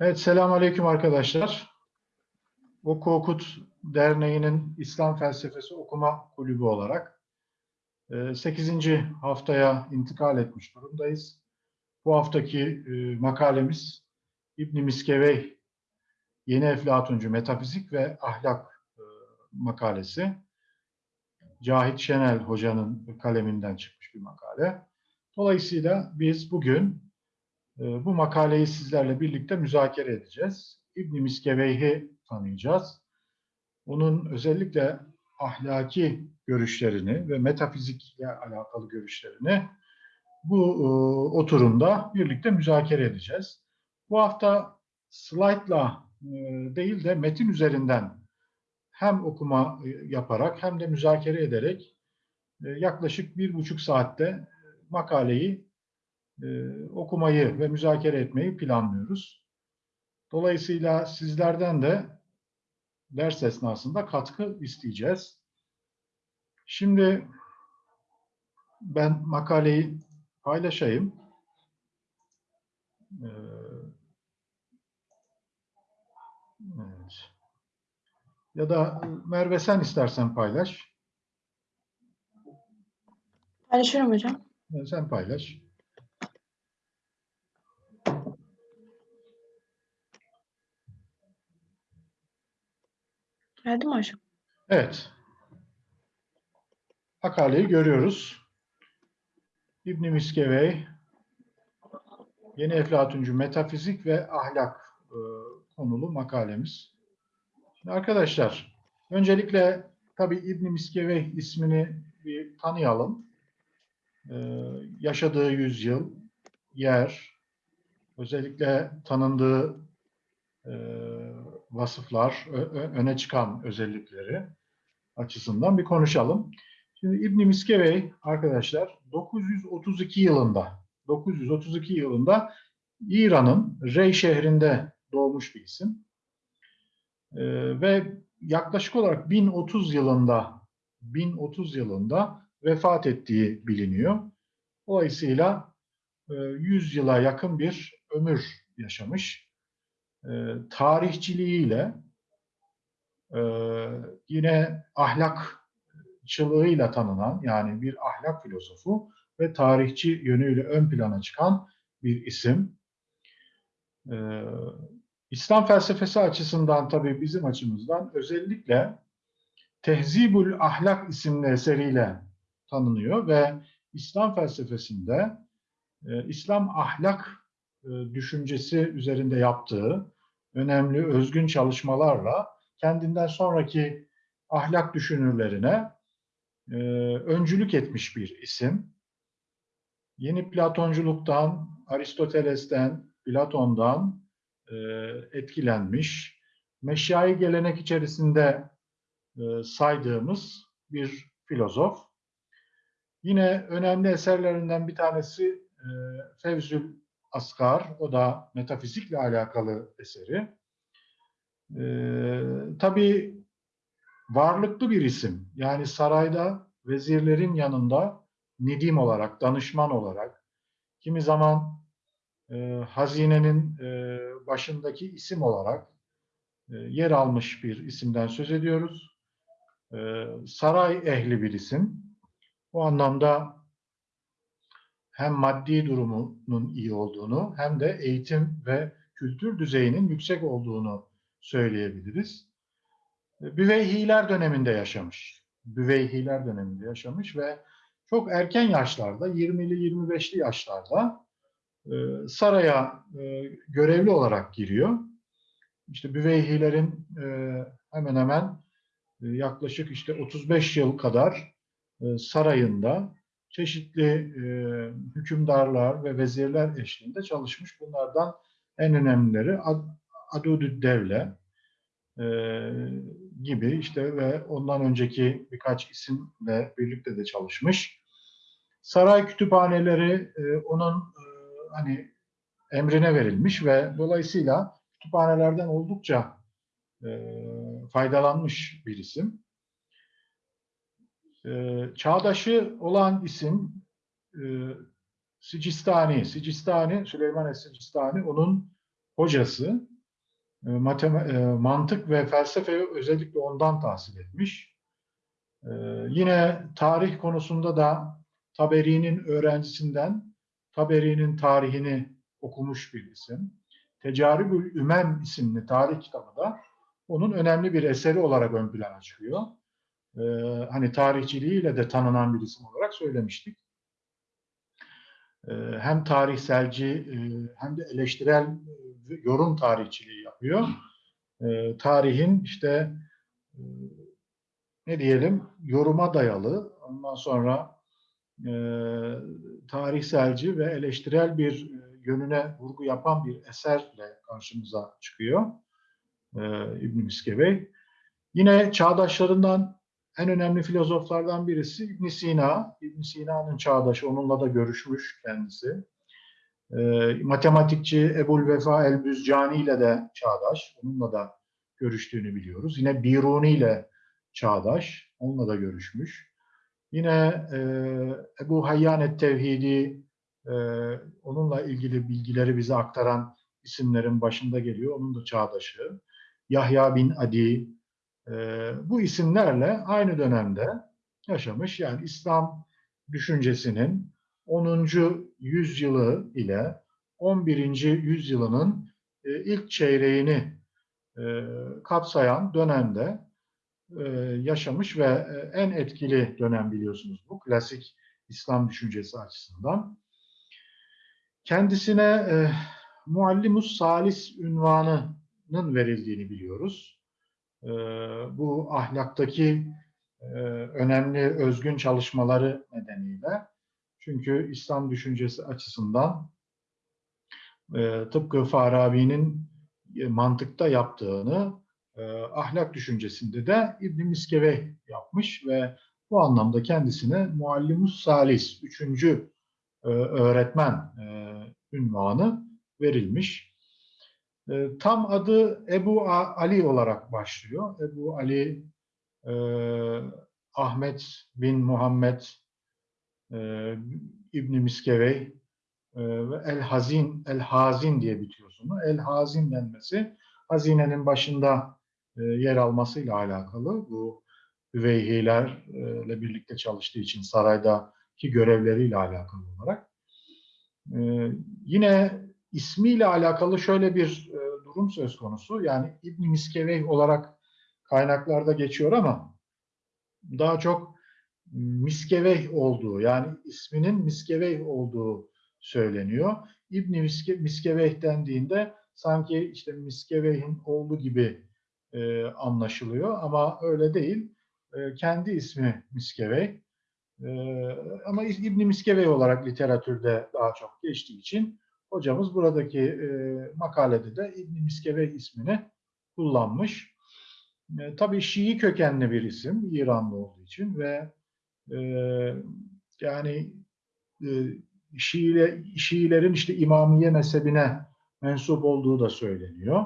Evet, selamünaleyküm arkadaşlar. Oku Okut Derneği'nin İslam Felsefesi Okuma Kulübü olarak 8. haftaya intikal etmiş durumdayız. Bu haftaki e, makalemiz İbn Miskevey Yeni Eflatuncu Metafizik ve Ahlak e, makalesi. Cahit Şenel Hoca'nın kaleminden çıkmış bir makale. Dolayısıyla biz bugün e, bu makaleyi sizlerle birlikte müzakere edeceğiz. İbn Miskeveyh'i tanıyacağız. Onun özellikle ahlaki görüşlerini ve metafizikle alakalı görüşlerini bu e, oturumda birlikte müzakere edeceğiz. Bu hafta slaytla e, değil de metin üzerinden hem okuma e, yaparak hem de müzakere ederek yaklaşık bir buçuk saatte makaleyi e, okumayı ve müzakere etmeyi planlıyoruz. Dolayısıyla sizlerden de ders esnasında katkı isteyeceğiz. Şimdi ben makaleyi paylaşayım. Ee, evet. Ya da Merve sen istersen paylaş. Paylaşıyorum hocam. Sen paylaş. Geldi mi hocam? Evet. Makaleyi görüyoruz. İbn Miskevey Yeni Eflatuncu Metafizik ve Ahlak e, konulu makalemiz. Şimdi arkadaşlar, öncelikle tabii İbn Miskevey ismini bir tanıyalım. E, yaşadığı yüzyıl, yer, özellikle tanındığı e, vasıflar, öne çıkan özellikleri açısından bir konuşalım. Şimdi İbn Miskevey arkadaşlar 932 yılında 932 yılında İran'ın Rey şehrinde doğmuş bir isim. Ee, ve yaklaşık olarak 1030 yılında 1030 yılında vefat ettiği biliniyor. Dolayısıyla 100 e, yıla yakın bir ömür yaşamış. E, tarihçiliğiyle e, yine ahlakçılığıyla tanınan yani bir ahlak filozofu ve tarihçi yönüyle ön plana çıkan bir isim. Ee, İslam felsefesi açısından tabii bizim açımızdan özellikle Tehzibül Ahlak isimli eseriyle tanınıyor ve İslam felsefesinde e, İslam ahlak düşüncesi üzerinde yaptığı önemli özgün çalışmalarla kendinden sonraki ahlak düşünürlerine e, öncülük etmiş bir isim. Yeni Platonculuktan, Aristoteles'ten, Platon'dan e, etkilenmiş, meşyai gelenek içerisinde e, saydığımız bir filozof. Yine önemli eserlerinden bir tanesi e, Fevzül Asgar, o da metafizikle alakalı eseri. E, tabii varlıklı bir isim. Yani sarayda vezirlerin yanında nedim olarak, danışman olarak, kimi zaman e, hazinenin e, başındaki isim olarak e, yer almış bir isimden söz ediyoruz. E, saray ehli bir isim. Bu anlamda hem maddi durumunun iyi olduğunu hem de eğitim ve kültür düzeyinin yüksek olduğunu söyleyebiliriz. Büveyhiler döneminde yaşamış. Büveyhiler döneminde yaşamış ve çok erken yaşlarda, 20'li 25'li yaşlarda e, saraya e, görevli olarak giriyor. İşte Büveyhilerin e, hemen hemen yaklaşık işte 35 yıl kadar sarayında çeşitli hükümdarlar ve vezirler eşliğinde çalışmış. Bunlardan en önemlileri Adudü Devle gibi işte ve ondan önceki birkaç isimle birlikte de çalışmış. Saray kütüphaneleri e, onun e, hani emrine verilmiş ve dolayısıyla kütüphanelerden oldukça e, faydalanmış bir isim. E, çağdaşı olan isim e, Sicistani. Sicistani, Süleyman Es-Sicistani onun hocası. E, e, mantık ve felsefeyi özellikle ondan tahsil etmiş. E, yine tarih konusunda da Taberi'nin öğrencisinden Taberi'nin tarihini okumuş bir isim. Tecaribül Ümem isimli tarih kitabı da onun önemli bir eseri olarak ön plana çıkıyor. Ee, hani tarihçiliğiyle de tanınan bir isim olarak söylemiştik. Ee, hem tarihselci e, hem de eleştirel e, yorum tarihçiliği yapıyor. Ee, tarihin işte e, ne diyelim yoruma dayalı ondan sonra tarihselci ve eleştirel bir yönüne vurgu yapan bir eserle karşımıza çıkıyor e, İbn Miskevey. Yine çağdaşlarından en önemli filozoflardan birisi İbn Sina. İbn Sina'nın çağdaşı, onunla da görüşmüş kendisi. E, matematikçi Ebul Vefa el-Büzcani ile de çağdaş, onunla da görüştüğünü biliyoruz. Yine Biruni ile çağdaş, onunla da görüşmüş. Yine e, Ebu Hayyan et-Tevhidi, e, onunla ilgili bilgileri bize aktaran isimlerin başında geliyor. Onun da çağdaşı. Yahya bin Adi, bu isimlerle aynı dönemde yaşamış. Yani İslam düşüncesinin 10. yüzyılı ile 11. yüzyılının e, ilk çeyreğini e, kapsayan dönemde e, yaşamış ve en etkili dönem biliyorsunuz bu klasik İslam düşüncesi açısından. Kendisine e, Muallimus Salis ünvanının verildiğini biliyoruz. E, bu ahlaktaki e, önemli özgün çalışmaları nedeniyle. Çünkü İslam düşüncesi açısından e, tıpkı Farabi'nin e, mantıkta yaptığını ahlak düşüncesinde de İbn Miskeveh yapmış ve bu anlamda kendisine Muallimus Salis, üçüncü öğretmen ünvanı verilmiş. E, tam adı Ebu Ali olarak başlıyor. Ebu Ali e, Ahmet bin Muhammed e, İbn Miskevey e, El Hazin El Hazin diye bitiyor sonu. El Hazin denmesi hazinenin başında e, yer almasıyla alakalı. Bu üveyhilerle birlikte çalıştığı için saraydaki görevleriyle alakalı olarak. E, yine ismiyle alakalı şöyle bir e, durum söz konusu. Yani İbn Miskevey olarak kaynaklarda geçiyor ama daha çok Miskevey olduğu yani isminin Miskevey olduğu söyleniyor. İbn Miske, Miskevey dendiğinde sanki işte Miskevey'in oğlu gibi e, anlaşılıyor ama öyle değil. E, kendi ismi Miskevey. E, ama İbn Miskevey olarak literatürde daha çok geçtiği için hocamız buradaki e, makalede de İbn Miskevey ismini kullanmış. E, tabii Şii kökenli bir isim İranlı olduğu için ve e, yani e, Şiile, Şiilerin işte İmamiye mezhebine mensup olduğu da söyleniyor.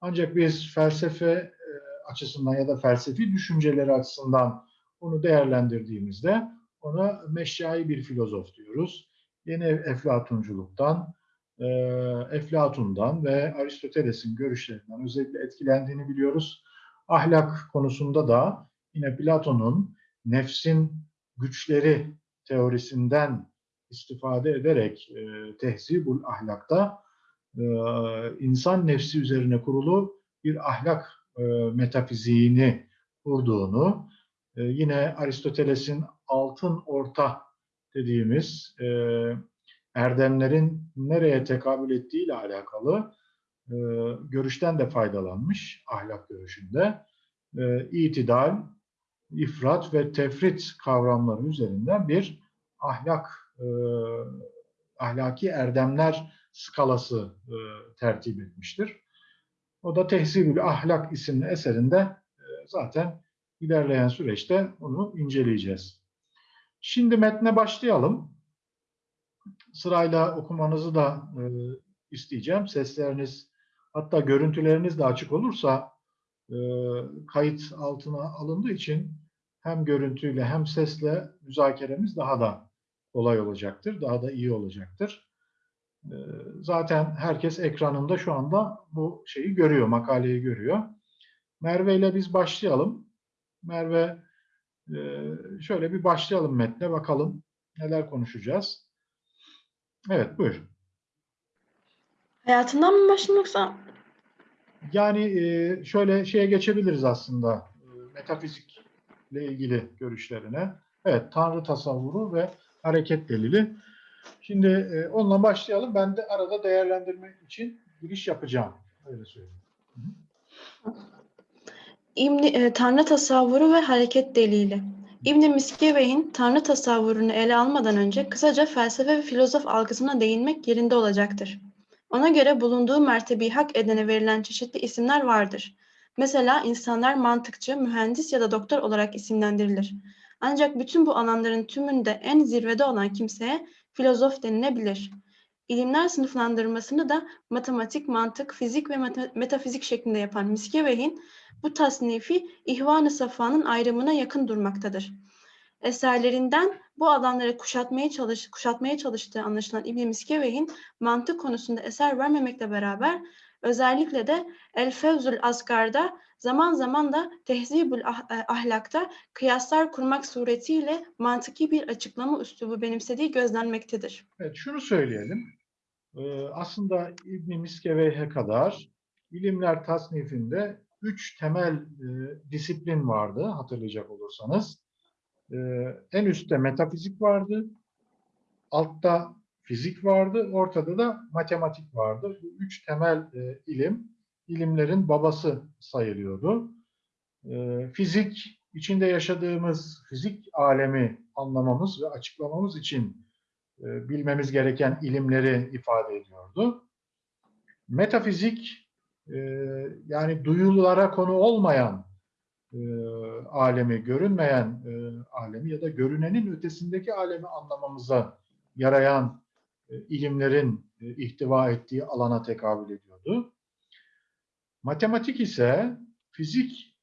Ancak biz felsefe e, açısından ya da felsefi düşünceleri açısından onu değerlendirdiğimizde ona meşyai bir filozof diyoruz. Yeni Eflatunculuktan, e, Eflatun'dan ve Aristoteles'in görüşlerinden özellikle etkilendiğini biliyoruz. Ahlak konusunda da yine Platon'un nefsin güçleri teorisinden istifade ederek e, tehzibul ahlakta e, insan nefsi üzerine kurulu bir ahlak e, metafiziğini kurduğunu, e, yine Aristoteles'in altın orta dediğimiz e, erdemlerin nereye tekabül ettiği ile alakalı e, görüşten de faydalanmış ahlak görüşünde. E, itidal, ifrat ve tefrit kavramları üzerinden bir ahlak e, ahlaki erdemler skalası e, tertip etmiştir. O da Tehzibül Ahlak isimli eserinde e, zaten ilerleyen süreçte onu inceleyeceğiz. Şimdi metne başlayalım. Sırayla okumanızı da e, isteyeceğim. Sesleriniz hatta görüntüleriniz de açık olursa e, kayıt altına alındığı için hem görüntüyle hem sesle müzakeremiz daha da kolay olacaktır, daha da iyi olacaktır. Ee, Zaten herkes ekranında şu anda bu şeyi görüyor, makaleyi görüyor. Merve ile biz başlayalım. Merve e, şöyle bir başlayalım metne bakalım neler konuşacağız. Evet buyur. Hayatından mı başlayayım yoksa? Yani e, şöyle şeye geçebiliriz aslında e, metafizikle ilgili görüşlerine. Evet Tanrı tasavvuru ve hareket delili. Şimdi e, onunla başlayalım. Ben de arada değerlendirme için giriş yapacağım. Öyle söyleyeyim. İbni, e, Tanrı tasavvuru ve hareket delili. İbn Miskevey'in Tanrı tasavvurunu ele almadan önce kısaca felsefe ve filozof algısına değinmek yerinde olacaktır. Ona göre bulunduğu mertebeyi hak edene verilen çeşitli isimler vardır. Mesela insanlar mantıkçı, mühendis ya da doktor olarak isimlendirilir. Ancak bütün bu alanların tümünde en zirvede olan kimseye filozof denilebilir. İlimler sınıflandırmasını da matematik, mantık, fizik ve meta- metafizik şeklinde yapan Miskevey'in bu tasnifi İhvan-ı Safa'nın ayrımına yakın durmaktadır. Eserlerinden bu alanları kuşatmaya, çalış, kuşatmaya çalıştığı anlaşılan İbn Miskevey'in mantık konusunda eser vermemekle beraber özellikle de El Fevzül Asgar'da zaman zaman da Tehzibül Ah- e, Ahlak'ta kıyaslar kurmak suretiyle mantıki bir açıklama üslubu benimsediği gözlenmektedir. Evet şunu söyleyelim. Ee, aslında İbn Miskeveyh'e kadar ilimler tasnifinde üç temel e, disiplin vardı hatırlayacak olursanız. Ee, en üstte metafizik vardı, altta fizik vardı, ortada da matematik vardı. Bu üç temel e, ilim, ilimlerin babası sayılıyordu. Ee, fizik, içinde yaşadığımız fizik alemi anlamamız ve açıklamamız için e, bilmemiz gereken ilimleri ifade ediyordu. Metafizik, e, yani duyulara konu olmayan e, alemi, görünmeyen alemi ya da görünenin ötesindeki alemi anlamamıza yarayan ilimlerin ihtiva ettiği alana tekabül ediyordu. Matematik ise fizik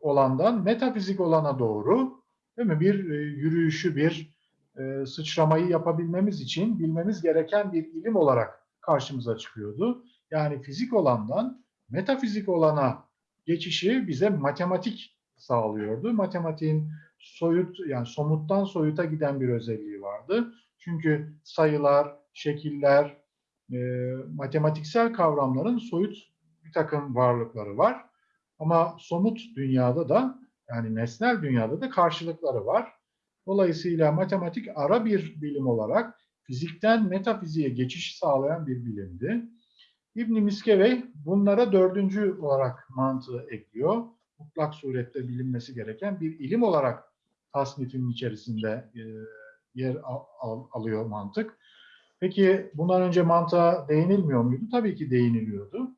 olandan metafizik olana doğru değil mi? bir yürüyüşü, bir e, sıçramayı yapabilmemiz için bilmemiz gereken bir ilim olarak karşımıza çıkıyordu. Yani fizik olandan metafizik olana geçişi bize matematik sağlıyordu. Matematiğin soyut yani somuttan soyuta giden bir özelliği vardı. Çünkü sayılar, şekiller, e, matematiksel kavramların soyut bir takım varlıkları var. Ama somut dünyada da yani nesnel dünyada da karşılıkları var. Dolayısıyla matematik ara bir bilim olarak fizikten metafiziğe geçiş sağlayan bir bilimdi. İbn Miskevey bunlara dördüncü olarak mantığı ekliyor. Mutlak surette bilinmesi gereken bir ilim olarak tasnifin içerisinde e, yer al- al- alıyor mantık. Peki bundan önce mantığa değinilmiyor muydu? Tabii ki değiniliyordu.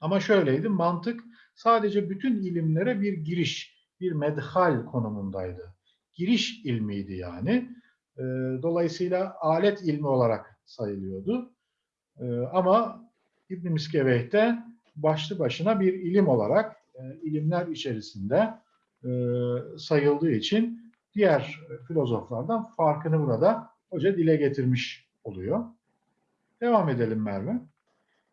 Ama şöyleydi, mantık sadece bütün ilimlere bir giriş, bir medhal konumundaydı. Giriş ilmiydi yani. E, Dolayısıyla alet ilmi olarak sayılıyordu. E, Ama İbn Miskeveyh'te başlı başına bir ilim olarak e, ilimler içerisinde e, sayıldığı için diğer filozoflardan farkını burada hoca dile getirmiş oluyor. Devam edelim Merve.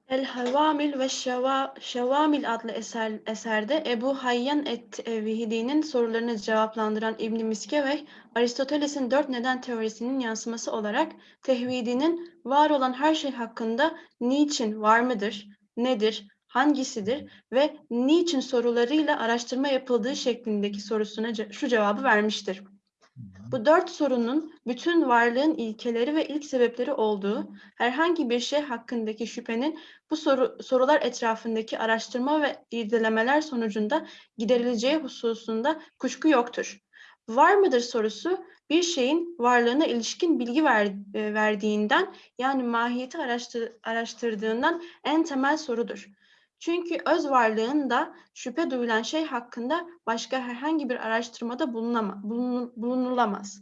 El Havamil ve Şeva- Şevamil adlı eser, eserde Ebu Hayyan et-Vihdi'nin sorularını cevaplandıran İbn Miskevey, Aristoteles'in dört neden teorisinin yansıması olarak tevhidinin var olan her şey hakkında niçin var mıdır, nedir, hangisidir ve niçin sorularıyla araştırma yapıldığı şeklindeki sorusuna şu cevabı vermiştir. Bu dört sorunun bütün varlığın ilkeleri ve ilk sebepleri olduğu, herhangi bir şey hakkındaki şüphenin bu soru, sorular etrafındaki araştırma ve irdelemeler sonucunda giderileceği hususunda kuşku yoktur. Var mıdır sorusu bir şeyin varlığına ilişkin bilgi ver- e, verdiğinden yani mahiyeti araştır- araştırdığından en temel sorudur. Çünkü öz varlığında şüphe duyulan şey hakkında başka herhangi bir araştırmada bulunama, bulunul- bulunulamaz.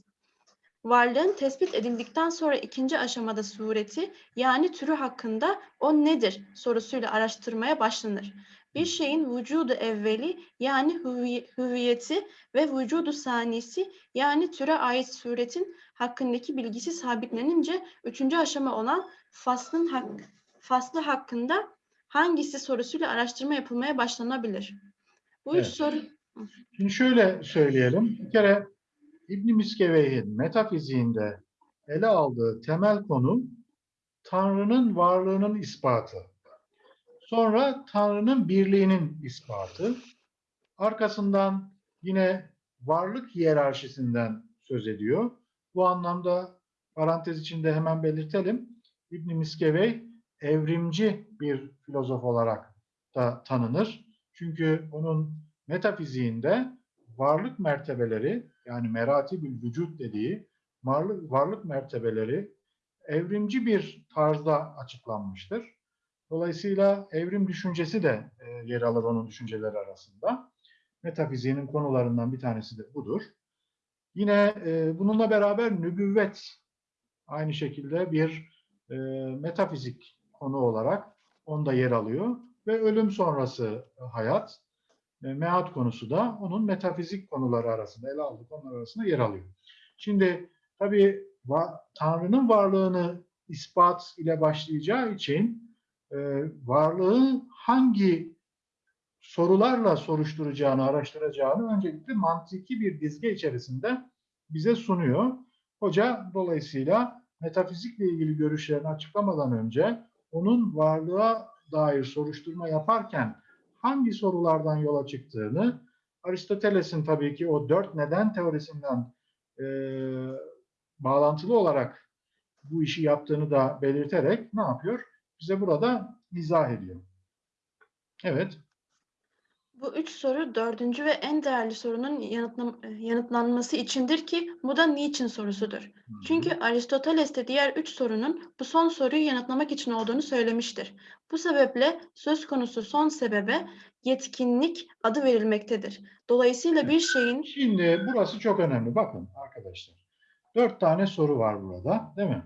Varlığın tespit edildikten sonra ikinci aşamada sureti yani türü hakkında o nedir sorusuyla araştırmaya başlanır. Bir şeyin vücudu evveli yani hüvi- hüviyeti ve vücudu sanisi yani türe ait suretin hakkındaki bilgisi sabitlenince üçüncü aşama olan faslın hak, faslı hakkında hangisi sorusuyla araştırma yapılmaya başlanabilir? Bu üç Evet. soru Şimdi şöyle söyleyelim. Bir kere İbn Miskeveyh'in metafiziğinde ele aldığı temel konu Tanrı'nın varlığının ispatı. Sonra Tanrı'nın birliğinin ispatı. Arkasından yine varlık hiyerarşisinden söz ediyor. Bu anlamda parantez içinde hemen belirtelim. İbn Miskevey evrimci bir filozof olarak da tanınır. Çünkü onun metafiziğinde varlık mertebeleri yani meratibül vücut dediği varlık, varlık mertebeleri evrimci bir tarzda açıklanmıştır. Dolayısıyla evrim düşüncesi de e, yer alır onun düşünceleri arasında. Metafiziğinin konularından bir tanesi de budur. Yine e, bununla beraber nübüvvet aynı şekilde bir e, metafizik konu olarak onda yer alıyor ve ölüm sonrası hayat e, mehat konusu da onun metafizik konuları arasında, ele aldığı konular arasında yer alıyor. Şimdi tabii Tanrı'nın varlığını ispat ile başlayacağı için e, varlığı hangi sorularla soruşturacağını, araştıracağını öncelikle mantıki bir dizge içerisinde bize sunuyor. Hoca dolayısıyla metafizikle ilgili görüşlerini açıklamadan önce onun varlığa dair soruşturma yaparken hangi sorulardan yola çıktığını Aristoteles'in tabii ki o dört neden teorisinden e, bağlantılı olarak bu işi yaptığını da belirterek ne yapıyor? Bize burada izah ediyor. Evet. Bu üç soru dördüncü ve en değerli sorunun yanıtlam- yanıtlanması içindir ki bu da niçin sorusudur. Çünkü Aristoteles de diğer üç sorunun bu son soruyu yanıtlamak için olduğunu söylemiştir. Bu sebeple söz konusu son sebebe yetkinlik adı verilmektedir. Dolayısıyla bir şeyin Şimdi burası çok önemli. Bakın arkadaşlar. Dört tane soru var burada, değil mi?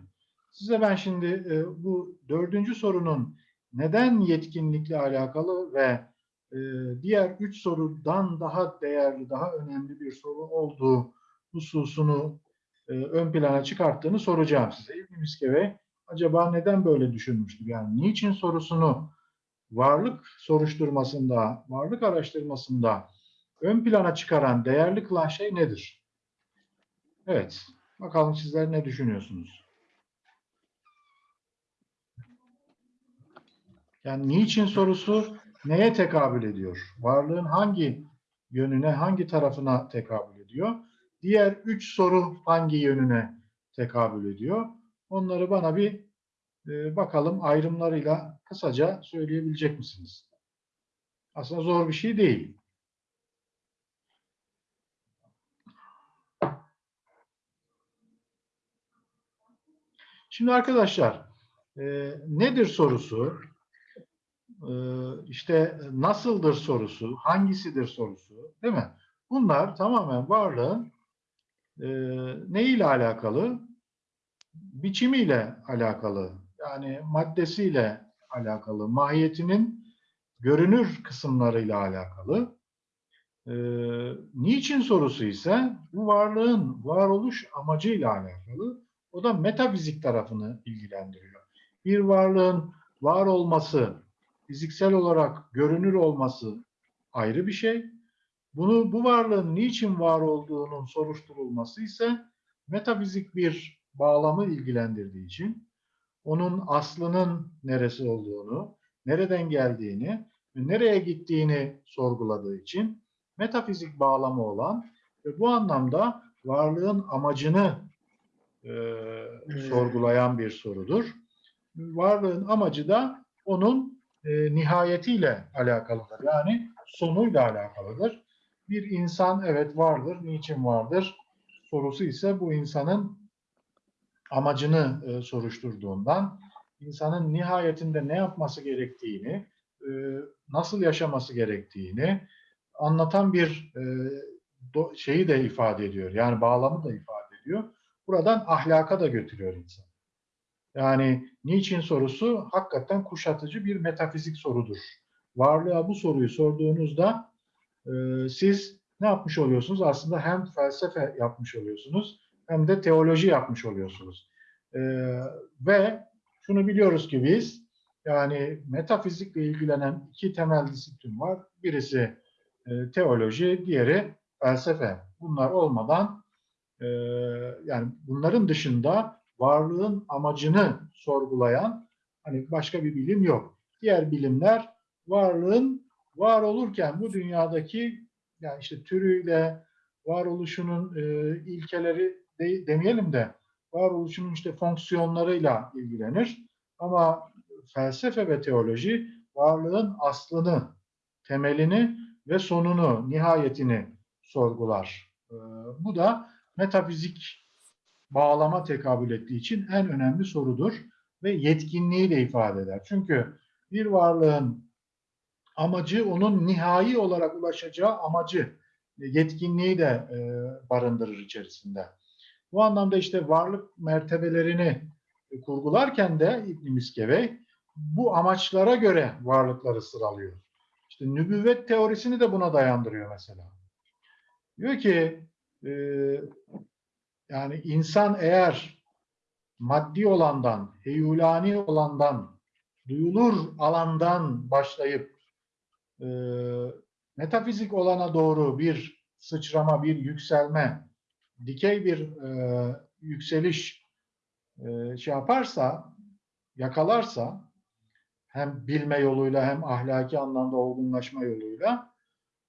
Size ben şimdi e, bu dördüncü sorunun neden yetkinlikle alakalı ve e, diğer üç sorudan daha değerli, daha önemli bir soru olduğu hususunu e, ön plana çıkarttığını soracağım size. İbn Miskeve acaba neden böyle düşünmüştür? Yani niçin sorusunu varlık soruşturmasında, varlık araştırmasında ön plana çıkaran, değerli kılan şey nedir? Evet, bakalım sizler ne düşünüyorsunuz? Yani niçin sorusu neye tekabül ediyor? Varlığın hangi yönüne, hangi tarafına tekabül ediyor? Diğer üç soru hangi yönüne tekabül ediyor? Onları bana bir e, bakalım ayrımlarıyla kısaca söyleyebilecek misiniz? Aslında zor bir şey değil. Şimdi arkadaşlar e, nedir sorusu? E, işte nasıldır sorusu? Hangisidir sorusu? Değil mi? Bunlar tamamen varlığın e, neyle alakalı? Biçimiyle alakalı. Yani maddesiyle alakalı. Mahiyetinin görünür kısımlarıyla alakalı. E, niçin sorusu ise bu varlığın varoluş amacıyla alakalı. O da metafizik tarafını ilgilendiriyor. Bir varlığın var olması, fiziksel olarak görünür olması ayrı bir şey. Bunu bu varlığın niçin var olduğunun soruşturulması ise metafizik bir bağlamı ilgilendirdiği için onun aslının neresi olduğunu, nereden geldiğini ve nereye gittiğini sorguladığı için metafizik bağlamı olan ve bu anlamda varlığın amacını e, sorgulayan bir sorudur. Varlığın amacı da onun e, nihayetiyle alakalıdır. Yani sonuyla alakalıdır. Bir insan evet vardır, niçin vardır? Sorusu ise bu insanın amacını e, soruşturduğundan, insanın nihayetinde ne yapması gerektiğini, e, nasıl yaşaması gerektiğini anlatan bir e, do, şeyi de ifade ediyor. Yani bağlamı da ifade ediyor. Buradan ahlaka da götürüyor insan. Yani niçin sorusu hakikaten kuşatıcı bir metafizik sorudur. Varlığa bu soruyu sorduğunuzda e, siz ne yapmış oluyorsunuz? Aslında hem felsefe yapmış oluyorsunuz hem de teoloji yapmış oluyorsunuz. E, ve şunu biliyoruz ki biz yani metafizikle ilgilenen iki temel disiplin var. Birisi e, teoloji, diğeri felsefe. Bunlar olmadan e, yani bunların dışında varlığın amacını sorgulayan hani başka bir bilim yok. Diğer bilimler varlığın var olurken bu dünyadaki yani işte türüyle varoluşunun e, ilkeleri de, demeyelim de varoluşunun işte fonksiyonlarıyla ilgilenir. Ama felsefe ve teoloji varlığın aslını, temelini ve sonunu, nihayetini sorgular. E, bu da metafizik bağlama tekabül ettiği için en önemli sorudur ve yetkinliği de ifade eder. Çünkü bir varlığın amacı onun nihai olarak ulaşacağı amacı, yetkinliği de e, barındırır içerisinde. Bu anlamda işte varlık mertebelerini kurgularken de İbn Miskevey bu amaçlara göre varlıkları sıralıyor. İşte nübüvvet teorisini de buna dayandırıyor mesela. Diyor ki e, yani insan eğer maddi olandan, heyulani olandan, duyulur alandan başlayıp e, metafizik olana doğru bir sıçrama, bir yükselme, dikey bir e, yükseliş e, şey yaparsa, yakalarsa hem bilme yoluyla hem ahlaki anlamda olgunlaşma yoluyla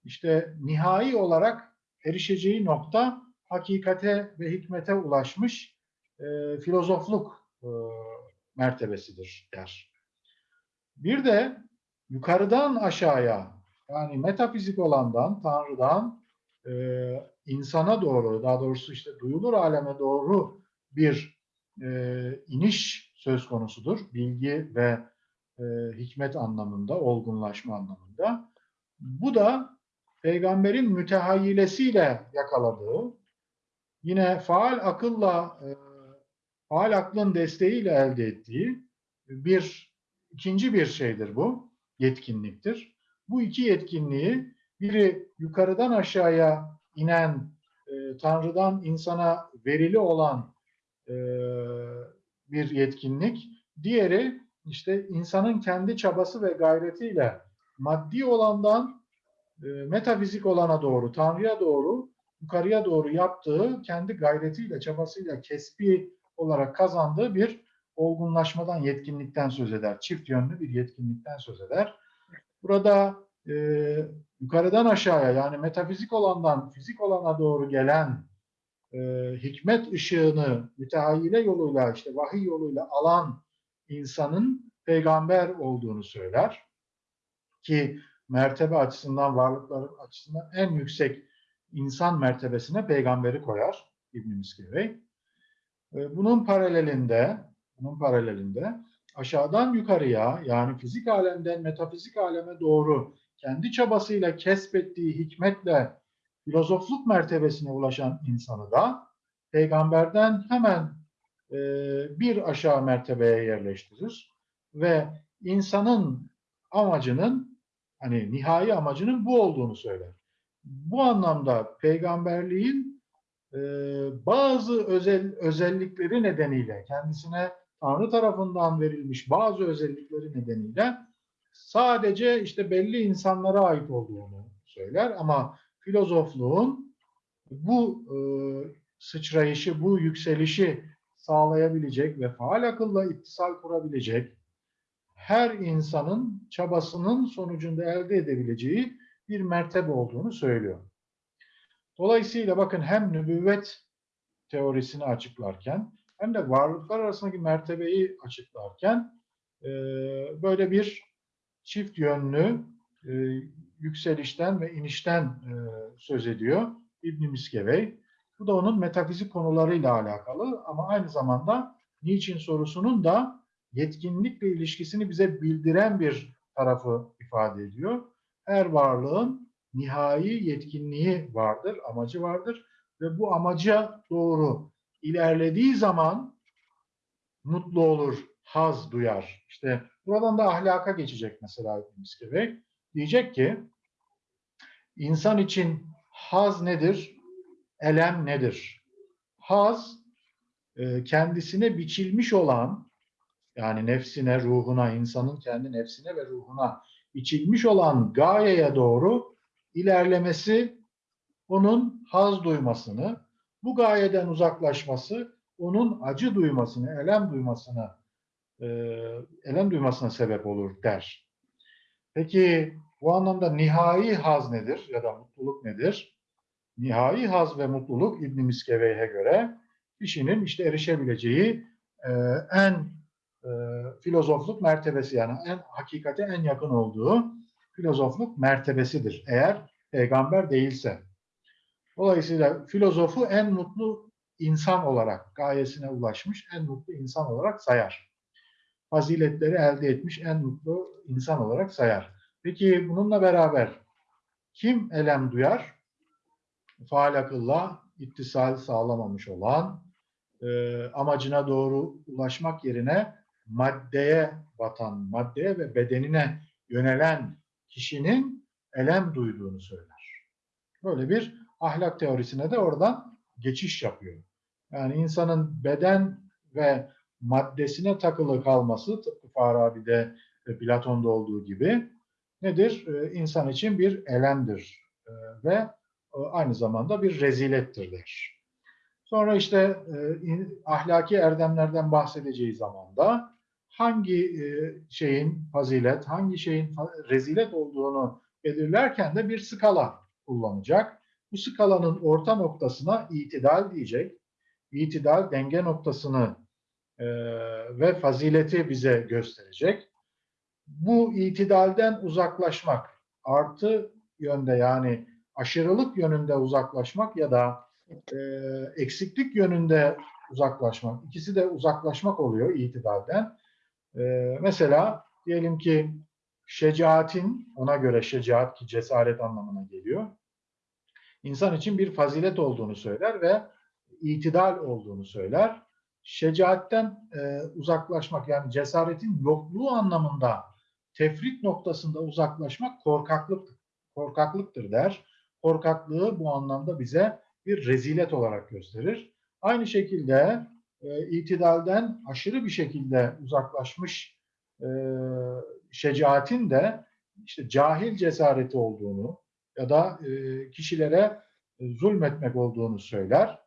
işte nihai olarak erişeceği nokta hakikate ve hikmete ulaşmış e, filozofluk e, mertebesidir der. Bir de yukarıdan aşağıya yani metafizik olandan, Tanrı'dan e, insana doğru, daha doğrusu işte duyulur aleme doğru bir e, iniş söz konusudur. Bilgi ve e, hikmet anlamında, olgunlaşma anlamında. Bu da peygamberin mütehayyilesiyle yakaladığı, yine faal akılla, e, faal aklın desteğiyle elde ettiği bir ikinci bir şeydir bu, yetkinliktir. Bu iki yetkinliği biri yukarıdan aşağıya inen, e, Tanrı'dan insana verili olan e, bir yetkinlik, diğeri işte insanın kendi çabası ve gayretiyle maddi olandan metafizik olana doğru, Tanrı'ya doğru, yukarıya doğru yaptığı kendi gayretiyle, çabasıyla kesbi olarak kazandığı bir olgunlaşmadan, yetkinlikten söz eder. Çift yönlü bir yetkinlikten söz eder. Burada e, yukarıdan aşağıya yani metafizik olandan fizik olana doğru gelen e, hikmet ışığını mütehayyile yoluyla işte vahiy yoluyla alan insanın peygamber olduğunu söyler. Ki mertebe açısından, varlıklar açısından en yüksek insan mertebesine peygamberi koyar İbn-i Miskevey. E, bunun paralelinde, bunun paralelinde aşağıdan yukarıya yani fizik alemden metafizik aleme doğru kendi çabasıyla kesbettiği hikmetle filozofluk mertebesine ulaşan insanı da peygamberden hemen e, bir aşağı mertebeye yerleştirir ve insanın amacının hani nihai amacının bu olduğunu söyler. Bu anlamda peygamberliğin e, bazı özel özellikleri nedeniyle kendisine Tanrı tarafından verilmiş bazı özellikleri nedeniyle sadece işte belli insanlara ait olduğunu söyler. Ama filozofluğun bu e, sıçrayışı, bu yükselişi sağlayabilecek ve faal akılla ittisal kurabilecek her insanın çabasının sonucunda elde edebileceği bir mertebe olduğunu söylüyor. Dolayısıyla bakın hem nübüvvet teorisini açıklarken hem de varlıklar arasındaki mertebeyi açıklarken e, böyle bir çift yönlü e, yükselişten ve inişten e, söz ediyor İbn Miskevey. Bu da onun metafizik konularıyla alakalı ama aynı zamanda niçin sorusunun da yetkinlikle ilişkisini bize bildiren bir tarafı ifade ediyor. Her varlığın nihai yetkinliği vardır, amacı vardır ve bu amaca doğru ilerlediği zaman mutlu olur, haz duyar. İşte buradan da ahlaka geçecek mesela İbn Miskevey. Diyecek ki insan için haz nedir? Elem nedir? Haz e, kendisine biçilmiş olan yani nefsine, ruhuna, insanın kendi nefsine ve ruhuna içilmiş olan gayeye doğru ilerlemesi onun haz duymasını, bu gayeden uzaklaşması onun acı duymasını, elem duymasını, e, elem duymasına sebep olur der. Peki bu anlamda nihai haz nedir ya da mutluluk nedir? Nihai haz ve mutluluk İbn Miskevey'e göre kişinin işte erişebileceği e, en e, filozofluk mertebesi yani en hakikate en yakın olduğu filozofluk mertebesidir. Eğer peygamber değilse. Dolayısıyla filozofu en mutlu insan olarak gayesine ulaşmış en mutlu insan olarak sayar. Faziletleri elde etmiş en mutlu insan olarak sayar. Peki bununla beraber kim elem duyar? Faal akılla ittisal sağlamamış olan, e, amacına doğru ulaşmak yerine maddeye batan, maddeye ve bedenine yönelen kişinin elem duyduğunu söyler. Böyle bir ahlak teorisine de oradan geçiş yapıyor. Yani insanın beden ve maddesine takılı kalması tıpkı Farabi'de ve Platon'da olduğu gibi nedir? Ee, insan için bir elemdir ee, ve e, aynı zamanda bir rezilettir der. Sonra işte e, ahlaki erdemlerden bahsedeceği zaman da hangi e, şeyin fazilet, hangi şeyin rezilet olduğunu belirlerken de bir skala kullanacak. Bu skalanın orta noktasına itidal diyecek. İtidal denge noktasını e, ve fazileti bize gösterecek. Bu itidalden uzaklaşmak, artı yönde yani aşırılık yönünde uzaklaşmak ya da e, eksiklik yönünde uzaklaşmak. İkisi de uzaklaşmak oluyor itidalden. E, mesela diyelim ki şecaatin, ona göre şecaat ki cesaret anlamına geliyor. İnsan için bir fazilet olduğunu söyler ve itidal olduğunu söyler. Şecaatten e, uzaklaşmak yani cesaretin yokluğu anlamında tefrit noktasında uzaklaşmak korkaklık korkaklıktır der. Korkaklığı bu anlamda bize bir rezilet olarak gösterir. Aynı şekilde e, itidalden aşırı bir şekilde uzaklaşmış e, şecaatin de işte cahil cesareti olduğunu ya da e, kişilere e, zulmetmek olduğunu söyler.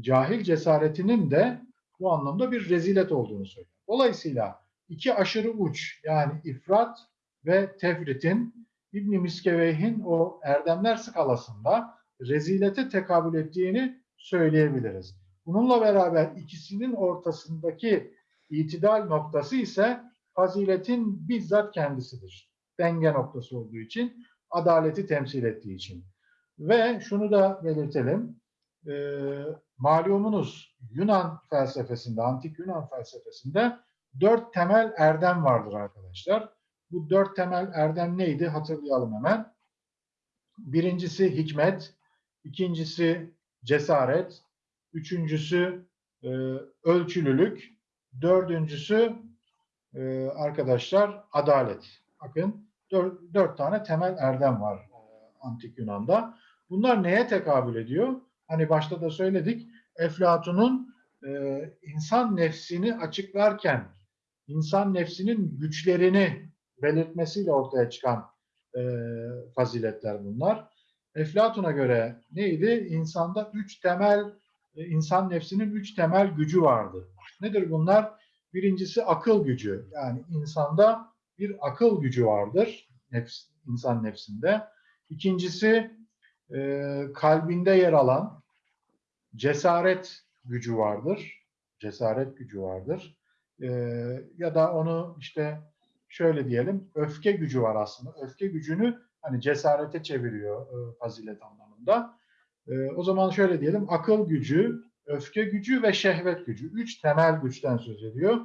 Cahil cesaretinin de bu anlamda bir rezilet olduğunu söyler. Dolayısıyla iki aşırı uç yani ifrat ve tefritin İbn Miskeveyh'in o erdemler skalasında rezilete tekabül ettiğini söyleyebiliriz. Bununla beraber ikisinin ortasındaki itidal noktası ise faziletin bizzat kendisidir. Denge noktası olduğu için, adaleti temsil ettiği için. Ve şunu da belirtelim, e, malumunuz Yunan felsefesinde, antik Yunan felsefesinde dört temel erdem vardır arkadaşlar. Bu dört temel erdem neydi hatırlayalım hemen. Birincisi hikmet, ikincisi cesaret, üçüncüsü e, ölçülülük, dördüncüsü e, arkadaşlar adalet. Bakın dört, dört tane temel erdem var e, antik Yunan'da. Bunlar neye tekabül ediyor? Hani başta da söyledik. Eflatun'un e, insan nefsini açıklarken insan nefsinin güçlerini belirtmesiyle ortaya çıkan e, faziletler bunlar. Eflatun'a göre neydi? İnsanda üç temel, insan nefsinin üç temel gücü vardı. Nedir bunlar? Birincisi akıl gücü. Yani insanda bir akıl gücü vardır nefs, insan nefsinde. İkincisi e, kalbinde yer alan cesaret gücü vardır. Cesaret gücü vardır. E, ya da onu işte şöyle diyelim öfke gücü var aslında. Öfke gücünü hani cesarete çeviriyor e, fazilet anlamında. E, o zaman şöyle diyelim akıl gücü, öfke gücü ve şehvet gücü. Üç temel güçten söz ediyor.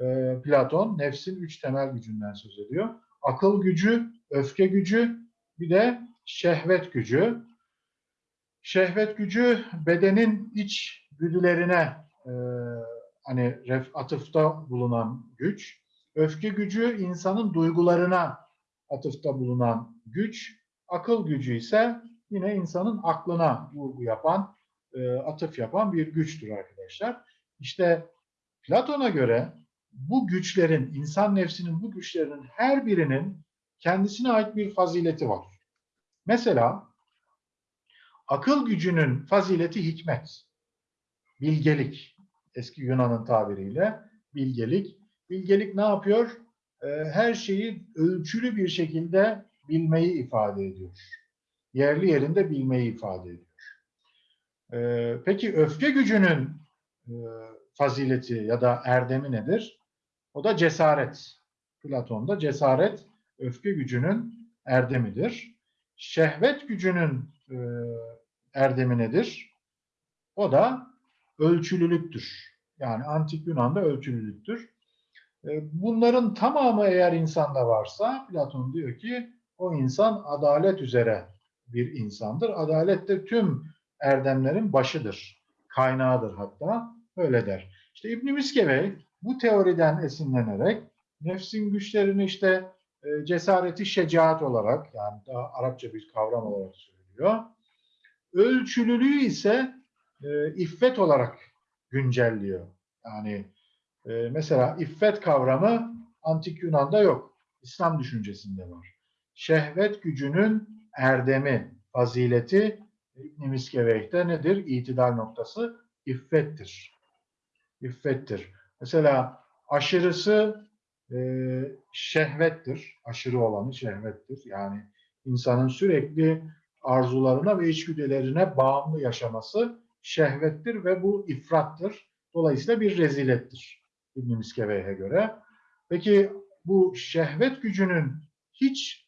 E, Platon nefsin üç temel gücünden söz ediyor. Akıl gücü, öfke gücü, bir de şehvet gücü. Şehvet gücü bedenin iç güdülerine e, hani ref, atıfta bulunan güç. Öfke gücü insanın duygularına atıfta bulunan güç. Akıl gücü ise yine insanın aklına vurgu yapan, e, atıf yapan bir güçtür arkadaşlar. İşte Platon'a göre bu güçlerin, insan nefsinin bu güçlerinin her birinin kendisine ait bir fazileti var. Mesela akıl gücünün fazileti hikmet, bilgelik. Eski Yunan'ın tabiriyle bilgelik. Bilgelik ne yapıyor? Ee, her şeyi ölçülü bir şekilde bilmeyi ifade ediyor. Yerli yerinde bilmeyi ifade ediyor. Ee, peki öfke gücünün e, fazileti ya da erdemi nedir? O da cesaret. Platon'da cesaret öfke gücünün erdemidir. Şehvet gücünün e, erdemi nedir? O da ölçülülüktür. Yani antik Yunan'da ölçülülüktür. E, bunların tamamı eğer insanda varsa Platon diyor ki o insan adalet üzere bir insandır. Adalet de tüm erdemlerin başıdır. Kaynağıdır hatta. Öyle der. İşte İbn Miskevey bu teoriden esinlenerek nefsin güçlerini işte e, cesareti şecaat olarak yani daha Arapça bir kavram olarak söylüyor. Ölçülülüğü ise e, iffet olarak güncelliyor. Yani e, mesela iffet kavramı antik Yunan'da yok. İslam düşüncesinde var. Şehvet gücünün erdemi, fazileti İbn Miskeveyh'te nedir? İtidal noktası iffettir. İffettir. Mesela aşırısı e, şehvettir. Aşırı olanı şehvettir. Yani insanın sürekli arzularına ve içgüdülerine bağımlı yaşaması şehvettir ve bu ifrattır. Dolayısıyla bir rezilettir İbn Miskeveyh'e göre. Peki bu şehvet gücünün hiç e,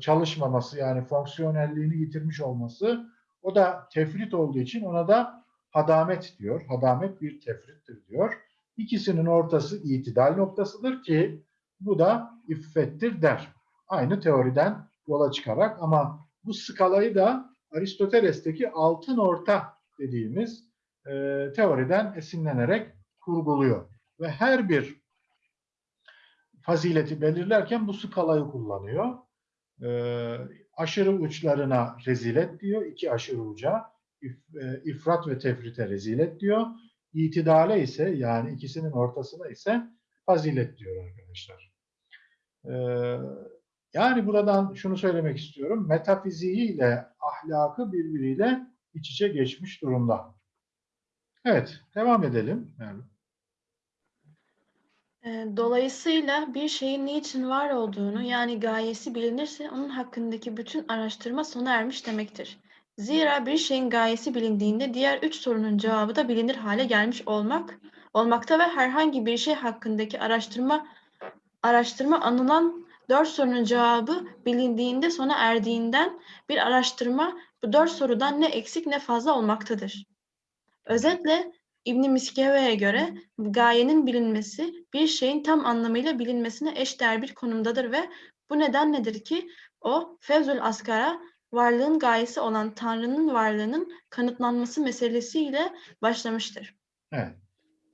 çalışmaması yani fonksiyonelliğini yitirmiş olması o da tefrit olduğu için ona da hadamet diyor. Hadamet bir tefrittir diyor. İkisinin ortası itidal noktasıdır ki bu da iffettir der. Aynı teoriden yola çıkarak ama bu skalayı da Aristoteles'teki altın orta dediğimiz e, teoriden esinlenerek kurguluyor. Ve her bir fazileti belirlerken bu skalayı kullanıyor. E, aşırı uçlarına rezilet diyor, iki aşırı uca. İf, e, ifrat ve tefrite rezilet diyor. İtidale ise yani ikisinin ortasına ise fazilet diyor arkadaşlar. E, yani buradan şunu söylemek istiyorum. Metafiziği ile ahlakı birbiriyle iç içe geçmiş durumda. Evet, devam edelim. Yani, Dolayısıyla bir şeyin niçin var olduğunu yani gayesi bilinirse onun hakkındaki bütün araştırma sona ermiş demektir. Zira bir şeyin gayesi bilindiğinde diğer üç sorunun cevabı da bilinir hale gelmiş olmak olmakta ve herhangi bir şey hakkındaki araştırma araştırma anılan dört sorunun cevabı bilindiğinde sona erdiğinden bir araştırma bu dört sorudan ne eksik ne fazla olmaktadır. Özetle İbn Miskevey'e göre gayenin bilinmesi bir şeyin tam anlamıyla bilinmesine eşdeğer bir konumdadır ve bu neden nedir ki o Fevzül Askar'a varlığın gayesi olan Tanrı'nın varlığının kanıtlanması meselesiyle başlamıştır. evet.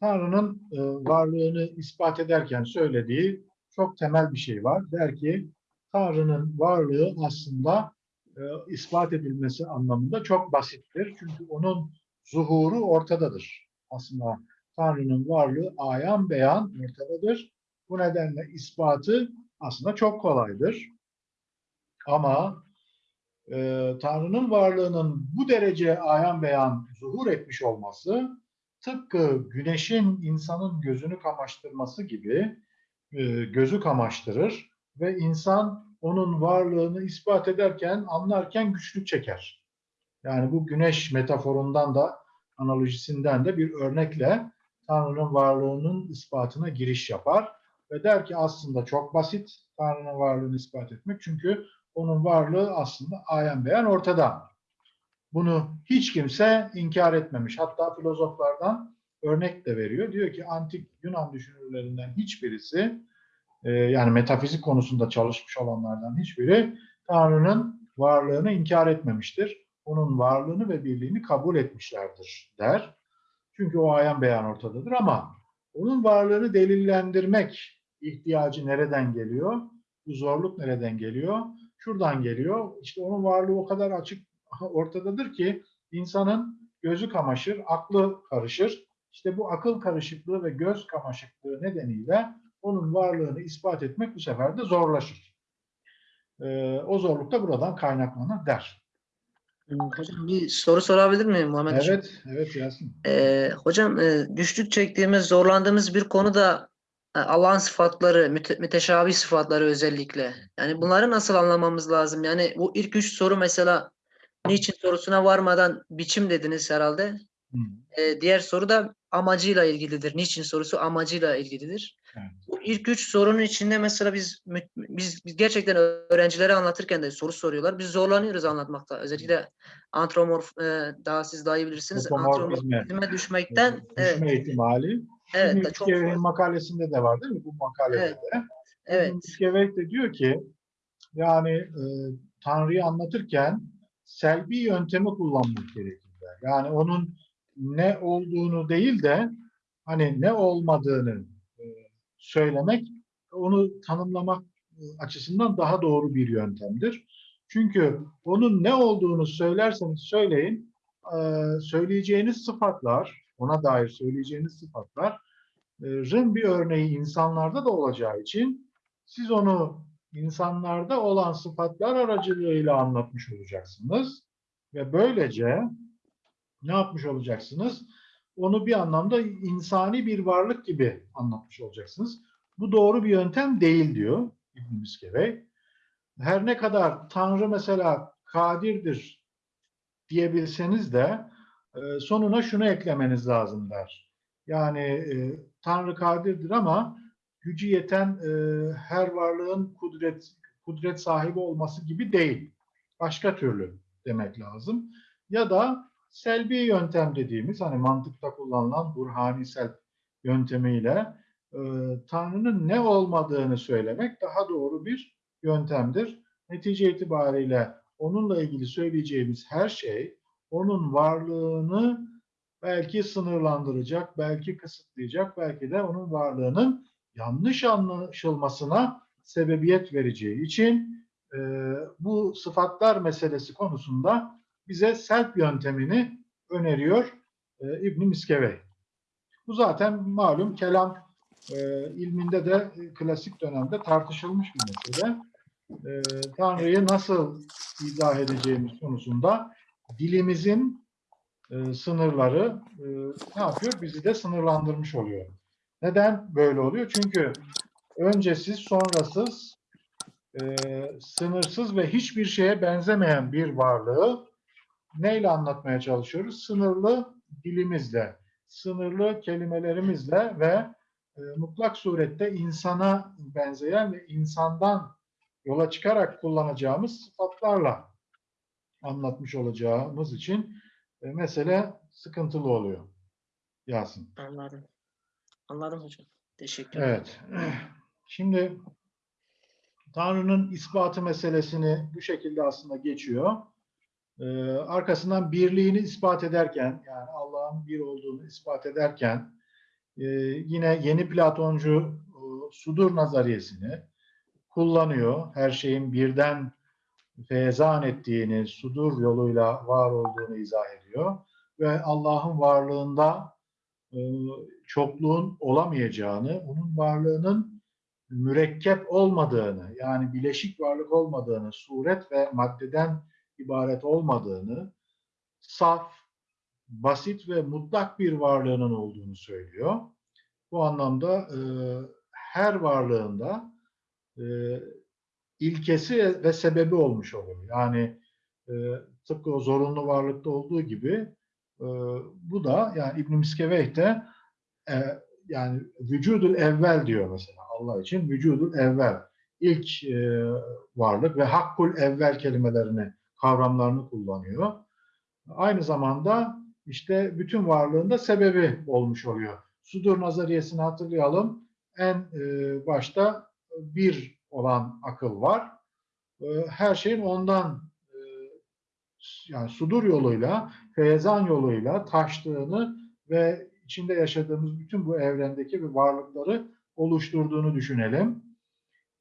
Tanrı'nın e, varlığını ispat ederken söylediği çok temel bir şey var. Der ki Tanrı'nın varlığı aslında e, ispat edilmesi anlamında çok basittir. Çünkü onun zuhuru ortadadır. Aslında Tanrı'nın varlığı ayan beyan ortadadır. Bu nedenle ispatı aslında çok kolaydır. Ama e, Tanrı'nın varlığının bu derece ayan beyan zuhur etmiş olması tıpkı güneşin insanın gözünü kamaştırması gibi e, gözü kamaştırır ve insan onun varlığını ispat ederken, anlarken güçlük çeker. Yani bu güneş metaforundan da, analojisinden de bir örnekle Tanrı'nın varlığının ispatına giriş yapar ve der ki aslında çok basit Tanrı'nın varlığını ispat etmek çünkü onun varlığı aslında ayan beyan ortada. Bunu hiç kimse inkar etmemiş. Hatta filozoflardan örnek de veriyor. Diyor ki antik Yunan düşünürlerinden hiçbirisi e, yani metafizik konusunda çalışmış olanlardan hiçbiri Tanrı'nın varlığını inkar etmemiştir. Onun varlığını ve birliğini kabul etmişlerdir der. Çünkü o ayan beyan ortadadır ama onun varlığını delillendirmek ihtiyacı nereden geliyor? Bu zorluk nereden geliyor? Şuradan geliyor. İşte onun varlığı o kadar açık ortadadır ki insanın gözü kamaşır, aklı karışır. işte bu akıl karışıklığı ve göz kamaşıklığı nedeniyle onun varlığını ispat etmek bu sefer de zorlaşır. Ee, o zorluk da buradan kaynaklanır der. Hmm, Hocam bir soru sorabilir miyim Muhammed Hocam? Evet, evet Yasin. Ee, hocam e, güçlük çektiğimiz, zorlandığımız bir konuda e, Allah'ın sıfatları, müte, müteşabih sıfatları özellikle. Yani bunları nasıl anlamamız lazım? Yani bu ilk üç soru mesela niçin sorusuna varmadan biçim dediniz herhalde. Hı. Ee, diğer soru da amacıyla ilgilidir. Niçin sorusu amacıyla ilgilidir. Evet. Bu ilk üç sorunun içinde mesela biz biz, biz gerçekten öğrencilere anlatırken de soru soruyorlar. Biz zorlanıyoruz anlatmakta. Özellikle antromorf e, daha siz daha iyi bilirsiniz. Antromorfizme düşmekten evet, Düşme ihtimali. evet Şimdi de çok fazla. makalesinde de var değil mi? Bu makalede Evet. de. Evet. Miskevey de diyor ki yani e, Tanrı'yı anlatırken selbi yöntemi kullanmak gerekir. Yani onun ne olduğunu değil de hani ne olmadığını söylemek, onu tanımlamak e, açısından daha doğru bir yöntemdir. Çünkü onun ne olduğunu söylerseniz söyleyin, e, söyleyeceğiniz sıfatlar, ona dair söyleyeceğiniz sıfatların bir örneği insanlarda da olacağı için siz onu insanlarda olan sıfatlar aracılığıyla anlatmış olacaksınız. Ve böylece ne yapmış olacaksınız? Onu bir anlamda insani bir varlık gibi anlatmış olacaksınız. Bu doğru bir yöntem değil diyor İbn Miskevey. Her ne kadar Tanrı mesela kadirdir diyebilseniz de e, sonuna şunu eklemeniz lazım der. Yani e, Tanrı kadirdir ama gücü yeten e, her varlığın kudret kudret sahibi olması gibi değil. Başka türlü demek lazım. Ya da selbi yöntem dediğimiz hani mantıkta kullanılan burhanisel yöntemiyle e, Tanrı'nın ne olmadığını söylemek daha doğru bir yöntemdir. Netice itibariyle onunla ilgili söyleyeceğimiz her şey onun varlığını belki sınırlandıracak, belki kısıtlayacak, belki de onun varlığının yanlış anlaşılmasına sebebiyet vereceği için e, bu sıfatlar meselesi konusunda bize self yöntemini öneriyor e, İbn Miskevey. Bu zaten malum kelam e, ilminde de e, klasik dönemde tartışılmış bir mesele. E, Tanrı'yı nasıl izah edeceğimiz konusunda dilimizin e, sınırları e, ne yapıyor? Bizi de sınırlandırmış oluyor. Neden böyle oluyor? Çünkü öncesiz, sonrasız, e, sınırsız ve hiçbir şeye benzemeyen bir varlığı neyle anlatmaya çalışıyoruz? Sınırlı dilimizle, sınırlı kelimelerimizle ve e, mutlak surette insana benzeyen ve insandan yola çıkarak kullanacağımız sıfatlarla anlatmış olacağımız için e, mesele sıkıntılı oluyor. Yasin. Anladım. Anladım hocam. Teşekkür ederim. Evet. Şimdi Tanrı'nın ispatı meselesini bu şekilde aslında geçiyor. Ee, arkasından birliğini ispat ederken, yani Allah'ın bir olduğunu ispat ederken, e, yine yeni Platoncu e, sudur nazariyesini kullanıyor. Her şeyin birden feyzan ettiğini, sudur yoluyla var olduğunu izah ediyor. Ve Allah'ın varlığında e, çokluğun olamayacağını, onun varlığının mürekkep olmadığını, yani bileşik varlık olmadığını, suret ve maddeden ibaret olmadığını, saf, basit ve mutlak bir varlığının olduğunu söylüyor. Bu anlamda e, her varlığında e, ilkesi ve sebebi olmuş oluyor. Yani e, tıpkı o zorunlu varlıkta olduğu gibi e, bu da yani İbn Miskeveh de e, yani vücudul evvel diyor mesela Allah için vücudul evvel ilk e, varlık ve hakkul evvel kelimelerini kavramlarını kullanıyor. Aynı zamanda işte bütün varlığında sebebi olmuş oluyor. Sudur nazariyesini hatırlayalım. En e, başta bir olan akıl var. E, her şeyin ondan e, yani sudur yoluyla, feyzan yoluyla taştığını ve içinde yaşadığımız bütün bu evrendeki bir varlıkları oluşturduğunu düşünelim.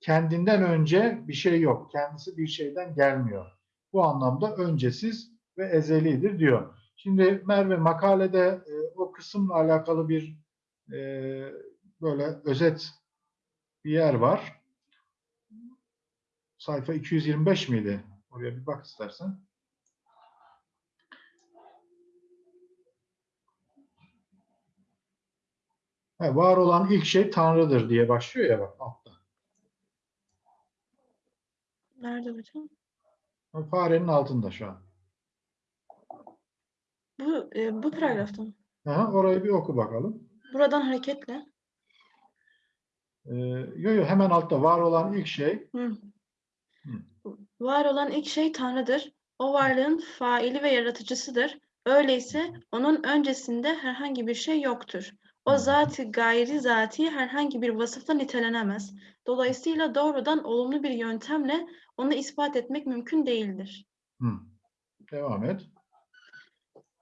Kendinden önce bir şey yok. Kendisi bir şeyden gelmiyor. Bu anlamda öncesiz ve ezelidir diyor. Şimdi Merve makalede e, o kısımla alakalı bir e, böyle özet bir yer var. Sayfa 225 miydi? Oraya bir bak istersen. Ha, var olan ilk şey Tanrı'dır diye başlıyor ya bak altta. Nerede hocam? Farenin altında şu an. Bu e, bu paragrafta mı? Aha, orayı bir oku bakalım. Buradan hareketle. Ee, yo yo hemen altta var olan ilk şey Hı. Hı. Var olan ilk şey Tanrı'dır. O varlığın faili ve yaratıcısıdır. Öyleyse onun öncesinde herhangi bir şey yoktur. O zat gayri zati herhangi bir vasıfla nitelenemez. Dolayısıyla doğrudan olumlu bir yöntemle onu ispat etmek mümkün değildir. Hı. Devam et.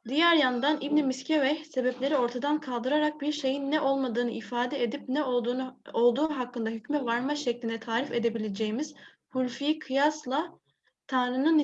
Diğer yandan İbn Miskeveh sebepleri ortadan kaldırarak bir şeyin ne olmadığını ifade edip ne olduğunu olduğu hakkında hükme varma şeklinde tarif edebileceğimiz hulfi kıyasla Tanrı'nın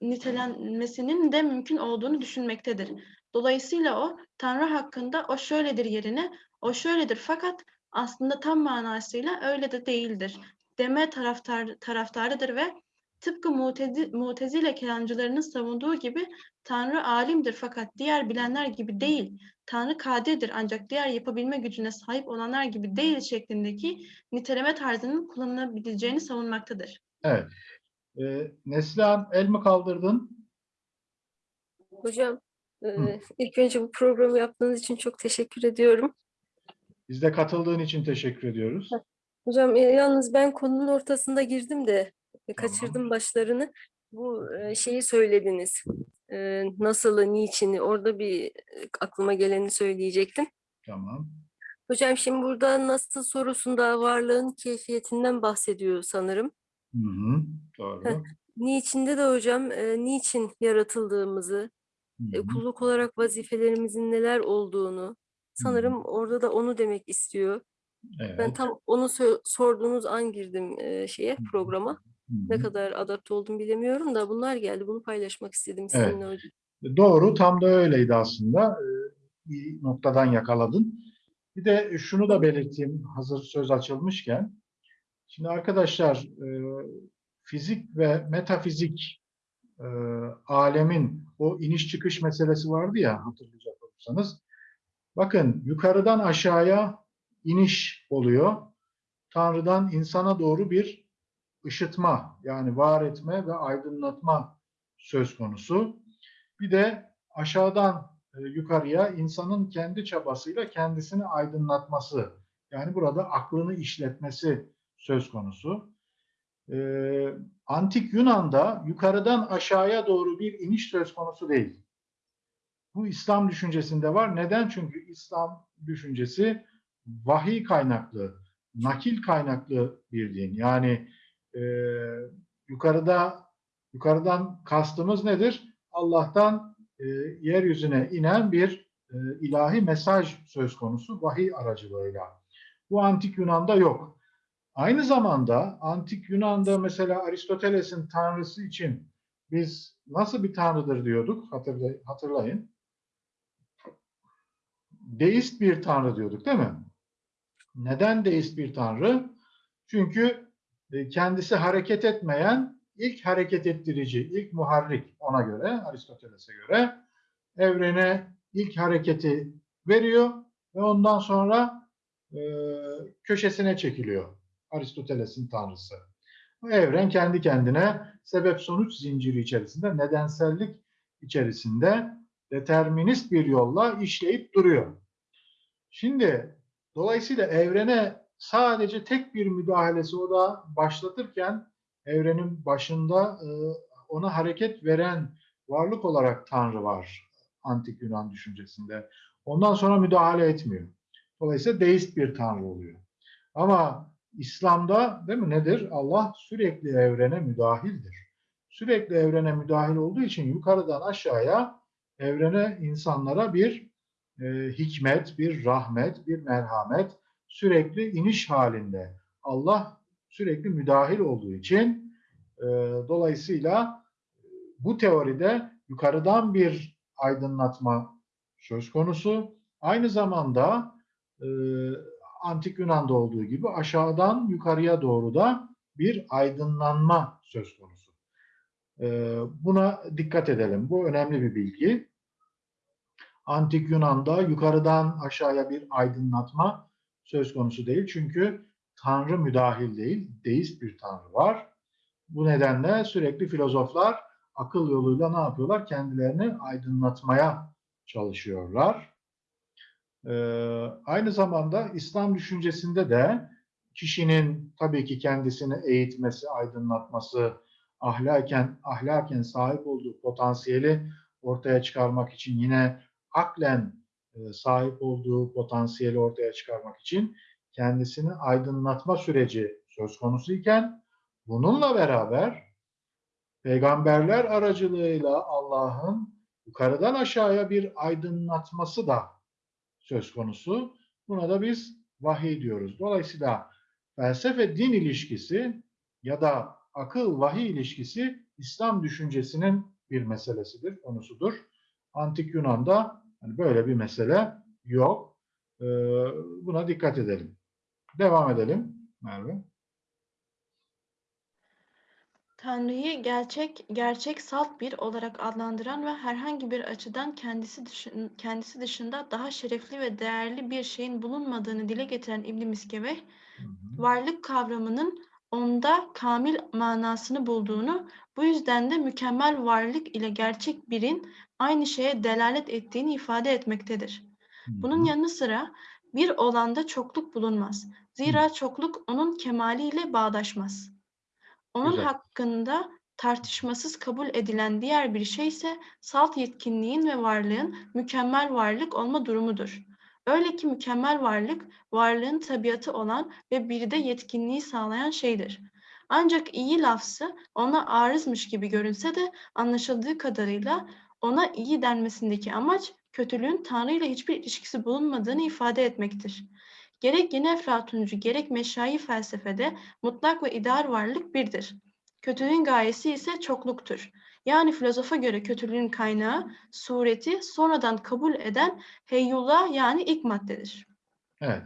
nitelenmesinin de mümkün olduğunu düşünmektedir. Dolayısıyla o Tanrı hakkında o şöyledir yerine o şöyledir fakat aslında tam manasıyla öyle de değildir. Deme taraftar, taraftarıdır ve tıpkı mutezi, mutezile kelamcılarının savunduğu gibi Tanrı alimdir fakat diğer bilenler gibi değil. Tanrı kadirdir ancak diğer yapabilme gücüne sahip olanlar gibi değil şeklindeki niteleme tarzının kullanılabileceğini savunmaktadır. Evet. Ee, Neslihan el mi kaldırdın? Hocam, Hı. e, ilk önce bu programı yaptığınız için çok teşekkür ediyorum. Biz de katıldığın için teşekkür ediyoruz. Hocam, e, yalnız ben konunun ortasında girdim de e, kaçırdım başlarını. Bu e, şeyi söylediniz. Nasılı, niçini, orada bir aklıma geleni söyleyecektim. Tamam. Hocam şimdi burada nasıl sorusunda varlığın keyfiyetinden bahsediyor sanırım. Hı hı. Doğru. Niçinde de hocam niçin yaratıldığımızı, Hı e, hı. kulluk olarak vazifelerimizin neler olduğunu sanırım orada da onu demek istiyor. Ben Evet. tam onu sö- sorduğunuz an girdim e, şeye programa. Hı Ne hı. kadar adapte oldum bilemiyorum da bunlar geldi. Bunu paylaşmak istedim Evet. sizinle hocam. Doğru, tam da öyleydi aslında. Bir noktadan yakaladın. Bir de şunu da belirteyim hazır söz açılmışken. Şimdi arkadaşlar e, fizik ve metafizik e, alemin o iniş çıkış meselesi vardı ya hatırlayacak olursanız. Bakın yukarıdan aşağıya iniş oluyor. Tanrı'dan insana doğru bir ışıtma yani var etme ve aydınlatma söz konusu. Bir de aşağıdan e, yukarıya insanın kendi çabasıyla kendisini aydınlatması yani burada aklını işletmesi söz konusu. Ee, Antik Yunan'da yukarıdan aşağıya doğru bir iniş söz konusu değil. Bu İslam düşüncesinde var. Neden? Çünkü İslam düşüncesi vahiy kaynaklı, nakil kaynaklı bir din. Yani e, yukarıda yukarıdan kastımız nedir? Allah'tan e, yeryüzüne inen bir e, ilahi mesaj söz konusu vahiy aracılığıyla. Bu antik Yunan'da yok. Aynı zamanda antik Yunan'da mesela Aristoteles'in tanrısı için biz nasıl bir tanrıdır diyorduk hatırlay- hatırlayın. Deist bir tanrı diyorduk değil mi? Neden deist bir tanrı? Çünkü e, kendisi hareket etmeyen ilk hareket ettirici, ilk muharrik ona göre, Aristoteles'e göre evrene ilk hareketi veriyor ve ondan sonra e, köşesine çekiliyor Aristoteles'in tanrısı. Bu evren kendi kendine sebep sonuç zinciri içerisinde, nedensellik içerisinde determinist bir yolla işleyip duruyor. Şimdi dolayısıyla evrene sadece tek bir müdahalesi o da başlatırken evrenin başında e, ona hareket veren varlık olarak Tanrı var antik Yunan düşüncesinde. Ondan sonra müdahale etmiyor. Dolayısıyla deist bir Tanrı oluyor. Ama İslam'da değil mi nedir? Allah sürekli evrene müdahildir. Sürekli evrene müdahil olduğu için yukarıdan aşağıya evrene, insanlara bir e, hikmet, bir rahmet, bir merhamet sürekli iniş halinde. Allah sürekli müdahil olduğu için e, dolayısıyla bu teoride yukarıdan bir aydınlatma söz konusu. Aynı zamanda e, Antik Yunan'da olduğu gibi aşağıdan yukarıya doğru da bir aydınlanma söz konusu. E, buna dikkat edelim. Bu önemli bir bilgi. Antik Yunan'da yukarıdan aşağıya bir aydınlatma söz konusu değil. Çünkü Tanrı müdahil değil, deist bir Tanrı var. Bu nedenle sürekli filozoflar akıl yoluyla ne yapıyorlar? Kendilerini aydınlatmaya çalışıyorlar. Ee, aynı zamanda İslam düşüncesinde de kişinin tabii ki kendisini eğitmesi, aydınlatması, ahlaken, ahlaken sahip olduğu potansiyeli ortaya çıkarmak için yine aklen e, sahip olduğu potansiyeli ortaya çıkarmak için kendisini aydınlatma süreci söz konusu iken bununla beraber peygamberler aracılığıyla Allah'ın yukarıdan aşağıya bir aydınlatması da söz konusu. Buna da biz vahiy diyoruz. Dolayısıyla felsefe din ilişkisi ya da akıl vahiy ilişkisi İslam düşüncesinin bir meselesidir, konusudur. Antik Yunan'da hani böyle bir mesele yok. Ee, buna dikkat edelim. Devam edelim Merve. Tanrı'yı gerçek, gerçek salt bir olarak adlandıran ve herhangi bir açıdan kendisi dışın, kendisi dışında daha şerefli ve değerli bir şeyin bulunmadığını dile getiren İbn Miskeveh, varlık kavramının onda kamil manasını bulduğunu, bu yüzden de mükemmel varlık ile gerçek birin aynı şeye delalet ettiğini ifade etmektedir. Bunun yanı sıra bir olanda çokluk bulunmaz. Zira çokluk onun kemaliyle bağdaşmaz. Onun Güzel. hakkında tartışmasız kabul edilen diğer bir şey ise salt yetkinliğin ve varlığın mükemmel varlık olma durumudur. Öyle ki mükemmel varlık, varlığın tabiatı olan ve bir de yetkinliği sağlayan şeydir. Ancak iyi lafzı ona arızmış gibi görünse de anlaşıldığı kadarıyla ona iyi denmesindeki amaç kötülüğün Tanrı ile hiçbir ilişkisi bulunmadığını ifade etmektir. Gerek yeni Eflatuncu gerek meşayi felsefede mutlak ve ideal varlık birdir. Kötülüğün gayesi ise çokluktur. Yani filozofa göre kötülüğün kaynağı, sureti sonradan kabul eden heyyullah yani ilk maddedir. Evet.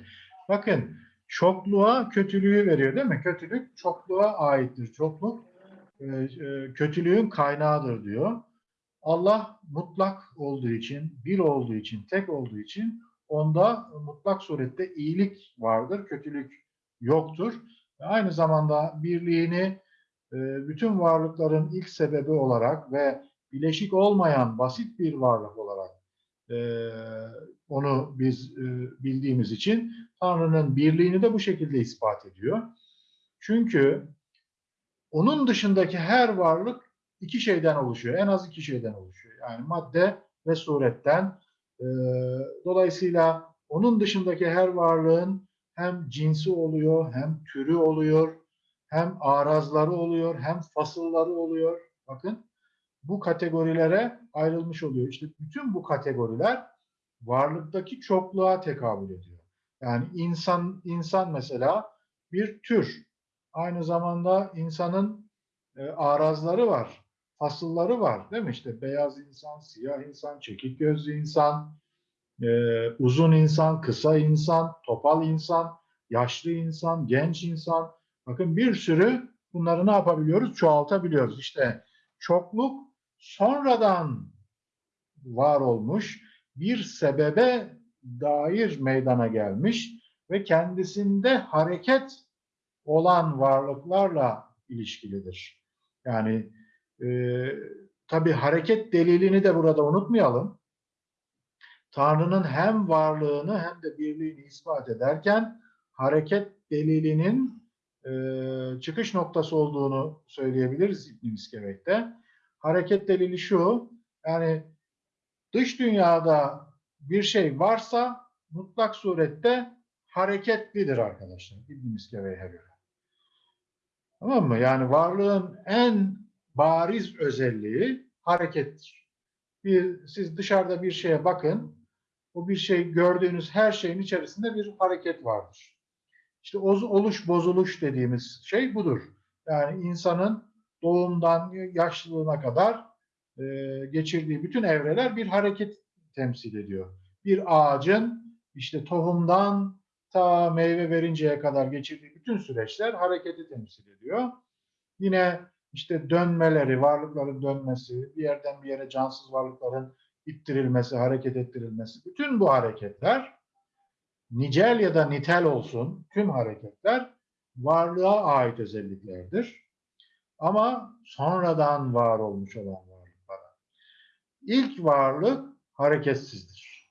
Bakın çokluğa kötülüğü veriyor değil mi? Kötülük çokluğa aittir. Çokluk e, e, kötülüğün kaynağıdır diyor. Allah mutlak olduğu için, bir olduğu için, tek olduğu için onda mutlak surette iyilik vardır, kötülük yoktur. Ve aynı zamanda birliğini e, bütün varlıkların ilk sebebi olarak ve bileşik olmayan basit bir varlık olarak e, onu biz e, bildiğimiz için Tanrı'nın birliğini de bu şekilde ispat ediyor. Çünkü onun dışındaki her varlık iki şeyden oluşuyor. En az iki şeyden oluşuyor. Yani madde ve suretten. E, dolayısıyla onun dışındaki her varlığın hem cinsi oluyor, hem türü oluyor, hem arazları oluyor, hem fasılları oluyor. Bakın bu kategorilere ayrılmış oluyor. İşte bütün bu kategoriler varlıktaki çokluğa tekabül ediyor. Yani insan insan mesela bir tür. Aynı zamanda insanın e, arazları var, fasılları var değil mi? İşte beyaz insan, siyah insan, çekik gözlü insan, e, uzun insan, kısa insan, topal insan, yaşlı insan, genç insan. Bakın bir sürü bunları ne yapabiliyoruz? Çoğaltabiliyoruz. İşte çokluk sonradan var olmuş bir sebebe dair meydana gelmiş ve kendisinde hareket olan varlıklarla ilişkilidir. Yani e, tabi hareket delilini de burada unutmayalım. Tanrı'nın hem varlığını hem de birliğini ispat ederken hareket delilinin e, çıkış noktası olduğunu söyleyebiliriz İbn-i. Hareket delili şu, yani dış dünyada bir şey varsa mutlak surette hareketlidir arkadaşlar İbn-i Miskevek'e göre. Tamam mı? Yani varlığın en bariz özelliği harekettir. Bir, siz dışarıda bir şeye bakın, o bir şey gördüğünüz her şeyin içerisinde bir hareket vardır. İşte oluş bozuluş dediğimiz şey budur. Yani insanın doğumdan yaşlılığına kadar e, geçirdiği bütün evreler bir hareket temsil ediyor. Bir ağacın işte tohumdan ta meyve verinceye kadar geçirdiği bütün süreçler hareketi temsil ediyor. Yine işte dönmeleri, varlıkların dönmesi, bir yerden bir yere cansız varlıkların ittirilmesi, hareket ettirilmesi, bütün bu hareketler nicel ya da nitel olsun tüm hareketler varlığa ait özelliklerdir. Ama sonradan var olmuş olan varlıklara. İlk varlık hareketsizdir.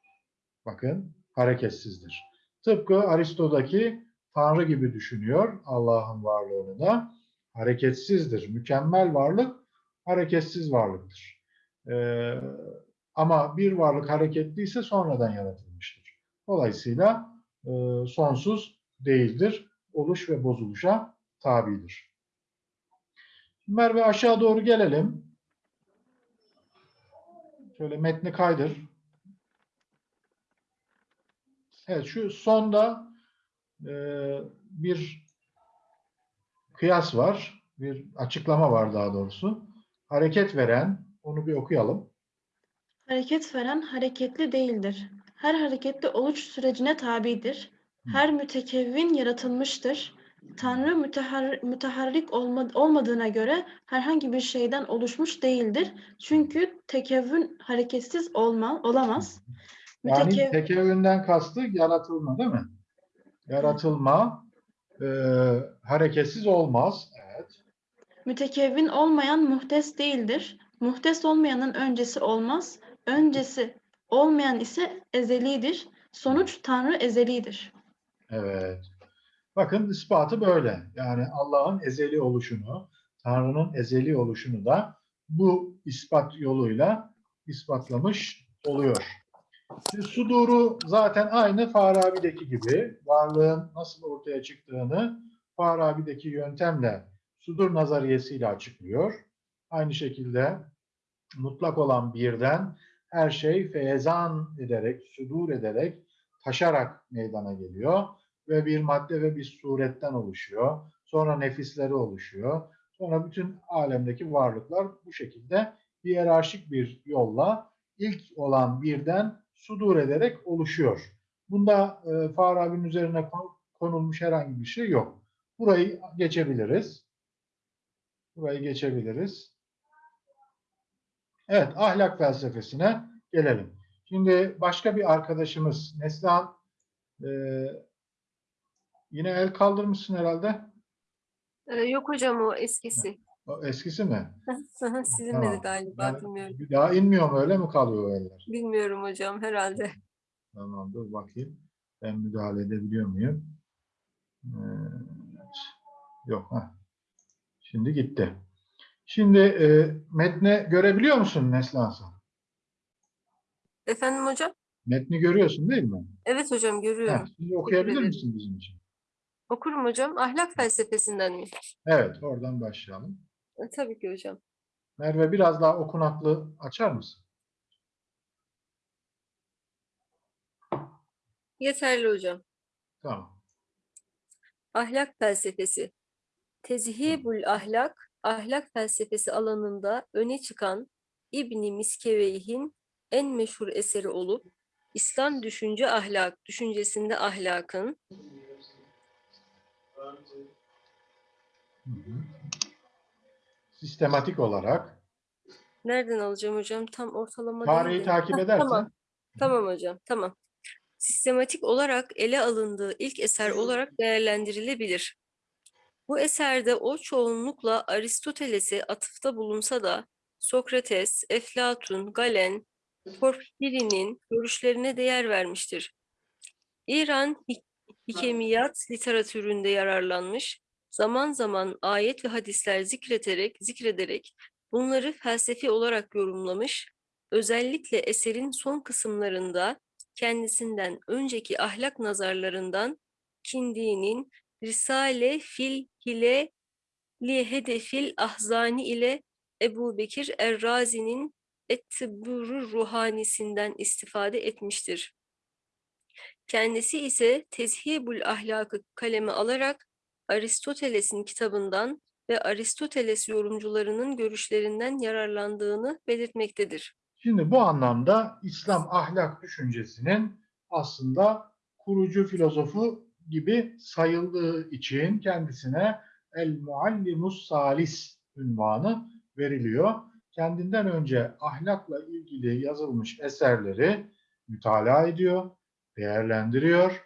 Bakın hareketsizdir. Tıpkı Aristo'daki Tanrı gibi düşünüyor Allah'ın varlığını da. Hareketsizdir. Mükemmel varlık hareketsiz varlıktır. Ee, ama bir varlık hareketliyse sonradan yaratılmıştır. Dolayısıyla e, sonsuz değildir. Oluş ve bozuluşa tabidir. Merve aşağı doğru gelelim. Şöyle metni kaydır. Evet şu sonda e, bir kıyas var. Bir açıklama var daha doğrusu. Hareket veren, onu bir okuyalım. Hareket veren hareketli değildir. Her hareketli oluş sürecine tabidir. Her mütekevvin yaratılmıştır. Tanrı mütehar, müteharrik olma, olmadığına göre herhangi bir şeyden oluşmuş değildir. Çünkü tekevvün hareketsiz olma, olamaz. Yani Mütekev- tekevvünden kastı yaratılma değil mi? Yaratılma e, hareketsiz olmaz. Evet. Mütekevvin olmayan muhtes değildir. Muhtes olmayanın öncesi olmaz. Öncesi olmayan ise ezelidir. Sonuç Tanrı ezelidir. Evet. Bakın ispatı böyle. Yani Allah'ın ezeli oluşunu, Tanrı'nın ezeli oluşunu da bu ispat yoluyla ispatlamış oluyor. Sudur'u zaten aynı Farabi'deki gibi varlığın nasıl ortaya çıktığını Farabi'deki yöntemle Sudur nazariyesiyle açıklıyor. Aynı şekilde mutlak olan birden her şey feyzan ederek, sudur ederek, taşarak meydana geliyor ve bir madde ve bir suretten oluşuyor. Sonra nefisleri oluşuyor. Sonra bütün alemdeki varlıklar bu şekilde hiyerarşik bir yolla ilk olan birden sudur ederek oluşuyor. Bunda e, Farabi'nin üzerine kon- konulmuş herhangi bir şey yok. Burayı geçebiliriz. Burayı geçebiliriz. Evet, ahlak felsefesine gelelim. Şimdi başka bir arkadaşımız Neslihan e, yine el kaldırmışsın herhalde. Ee, yok hocam o eskisi. O eskisi mi? Tamam. de galiba Ben- bilmiyorum. bir daha inmiyor mu öyle mi kalıyor o eller? Bilmiyorum hocam herhalde. Tamam dur bakayım. Ben müdahale edebiliyor muyum? Evet. Yok. Heh. Şimdi gitti. Şimdi e, metne görebiliyor musun Neslihan sen? Efendim hocam? Metni görüyorsun değil mi? Evet hocam görüyorum. Heh, şimdi okuyabilir misin bizim için? Okurum hocam. Ahlak felsefesinden mi? Evet, oradan başlayalım. E, Tabii ki hocam. Merve biraz daha okunaklı açar mısın? Yeterli hocam. Tamam. Ahlak felsefesi. Tezhibul ahlak, ahlak felsefesi alanında öne çıkan İbni Miskeveyh'in en meşhur eseri olup İslam düşünce ahlak, düşüncesinde ahlakın Hı hı. Sistematik olarak nereden alacağım hocam? Tam ortalama tarihi takip edersen Tamam. Tamam hocam, tamam. Sistematik olarak ele alındığı ilk eser olarak değerlendirilebilir. Bu eserde o çoğunlukla Aristoteles'e atıfta bulunsa da Sokrates, Eflatun, Galen, Porfiri'nin görüşlerine değer vermiştir. İran hik- hikemiyat literatüründe yararlanmış, zaman zaman ayet ve hadisler zikreterek, zikrederek bunları felsefi olarak yorumlamış, özellikle eserin son kısımlarında kendisinden önceki ahlak nazarlarından Kindi'nin Risale fil hile li hedefil ahzani ile Ebu Bekir Errazi'nin Ettibürü Ruhanisinden istifade etmiştir. Kendisi ise Tezhibul Ahlak'ı kaleme alarak Aristoteles'in kitabından ve Aristoteles yorumcularının görüşlerinden yararlandığını belirtmektedir. Şimdi bu anlamda İslam ahlak düşüncesinin aslında kurucu filozofu gibi sayıldığı için kendisine El Muallimus Salis ünvanı veriliyor. Kendinden önce ahlakla ilgili yazılmış eserleri mütalaa ediyor, değerlendiriyor,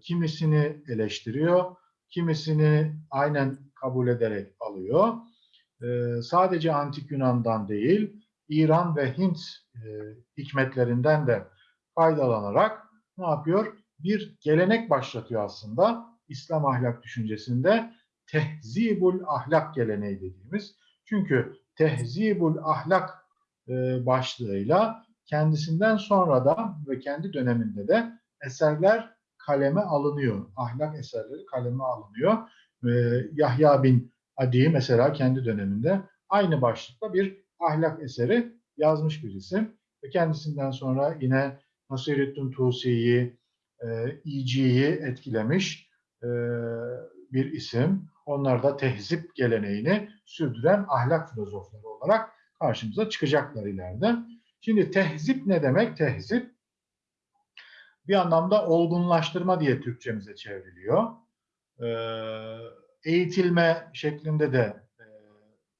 kimisini eleştiriyor, kimisini aynen kabul ederek alıyor. E, sadece Antik Yunan'dan değil, İran ve Hint e, hikmetlerinden de faydalanarak ne yapıyor? Bir gelenek başlatıyor aslında İslam ahlak düşüncesinde tehzibul ahlak geleneği dediğimiz. Çünkü tehzibul ahlak e, başlığıyla kendisinden sonra da ve kendi döneminde de eserler kaleme alınıyor. Ahlak eserleri kaleme alınıyor. E, Yahya bin Adi mesela kendi döneminde aynı başlıkta bir ahlak eseri yazmış bir isim. Ve kendisinden sonra yine Nasirettin Tusi'yi, e, İci'yi etkilemiş e, bir isim. Onlar da tehzip geleneğini sürdüren ahlak filozofları olarak karşımıza çıkacaklar ileride. Şimdi tehzip ne demek? Tehzip bir anlamda olgunlaştırma diye Türkçemize çevriliyor. E, eğitilme şeklinde de e,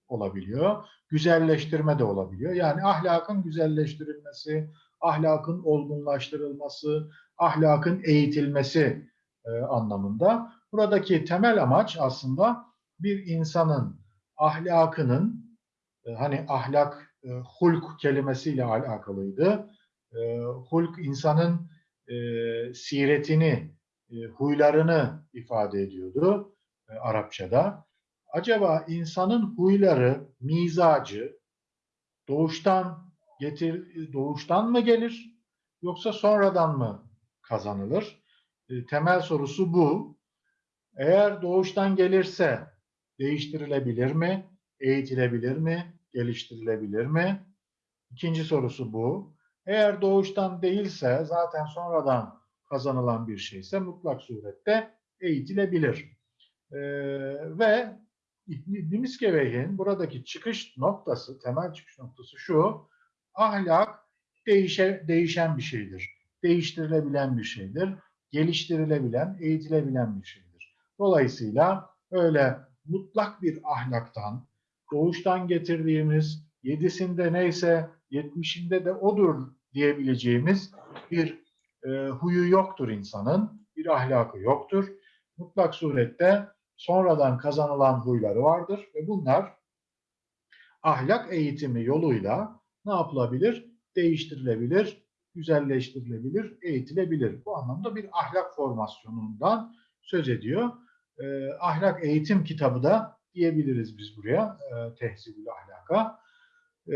olabiliyor güzelleştirme de olabiliyor. Yani ahlakın güzelleştirilmesi, ahlakın olgunlaştırılması, ahlakın eğitilmesi e, anlamında. Buradaki temel amaç aslında bir insanın ahlakının, e, hani ahlak e, hulk kelimesiyle alakalıydı. E, hulk insanın e, siretini, e, huylarını ifade ediyordu e, Arapçada acaba insanın huyları, mizacı doğuştan getir doğuştan mı gelir yoksa sonradan mı kazanılır? E, temel sorusu bu. Eğer doğuştan gelirse değiştirilebilir mi? Eğitilebilir mi? Geliştirilebilir mi? İkinci sorusu bu. Eğer doğuştan değilse zaten sonradan kazanılan bir şeyse mutlak surette eğitilebilir. Ee, ve İbn Miskeveyh'in buradaki çıkış noktası, temel çıkış noktası şu. Ahlak değişe, değişen bir şeydir. Değiştirilebilen bir şeydir. Geliştirilebilen, eğitilebilen bir şeydir. Dolayısıyla öyle mutlak bir ahlaktan, doğuştan getirdiğimiz yedisinde neyse yetmişinde de odur diyebileceğimiz bir e, huyu yoktur insanın. Bir ahlakı yoktur. Mutlak surette sonradan kazanılan huyları vardır ve bunlar ahlak eğitimi yoluyla ne yapılabilir? Değiştirilebilir, güzelleştirilebilir, eğitilebilir. Bu anlamda bir ahlak formasyonundan söz ediyor. E, ahlak eğitim kitabı da diyebiliriz biz buraya, e, tehzibül ahlaka. E,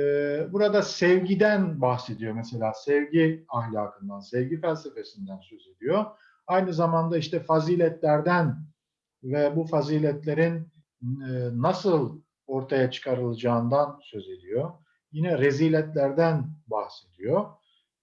burada sevgiden bahsediyor mesela, sevgi ahlakından, sevgi felsefesinden söz ediyor. Aynı zamanda işte faziletlerden ve bu faziletlerin e, nasıl ortaya çıkarılacağından söz ediyor. Yine reziletlerden bahsediyor.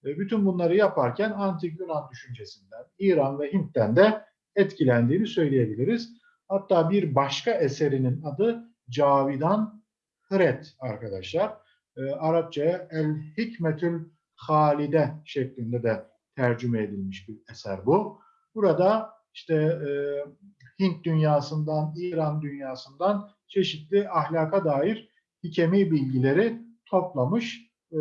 Bütün bunları yaparken Antik Yunan düşüncesinden, İran ve Hint'ten de etkilendiğini söyleyebiliriz. Hatta bir başka eserinin adı Cavidan Hıret arkadaşlar. E, Arapçaya El Hikmetül Halide şeklinde de tercüme edilmiş bir eser bu. Burada işte e, Hint dünyasından, İran dünyasından çeşitli ahlaka dair hikemi bilgileri toplamış, e,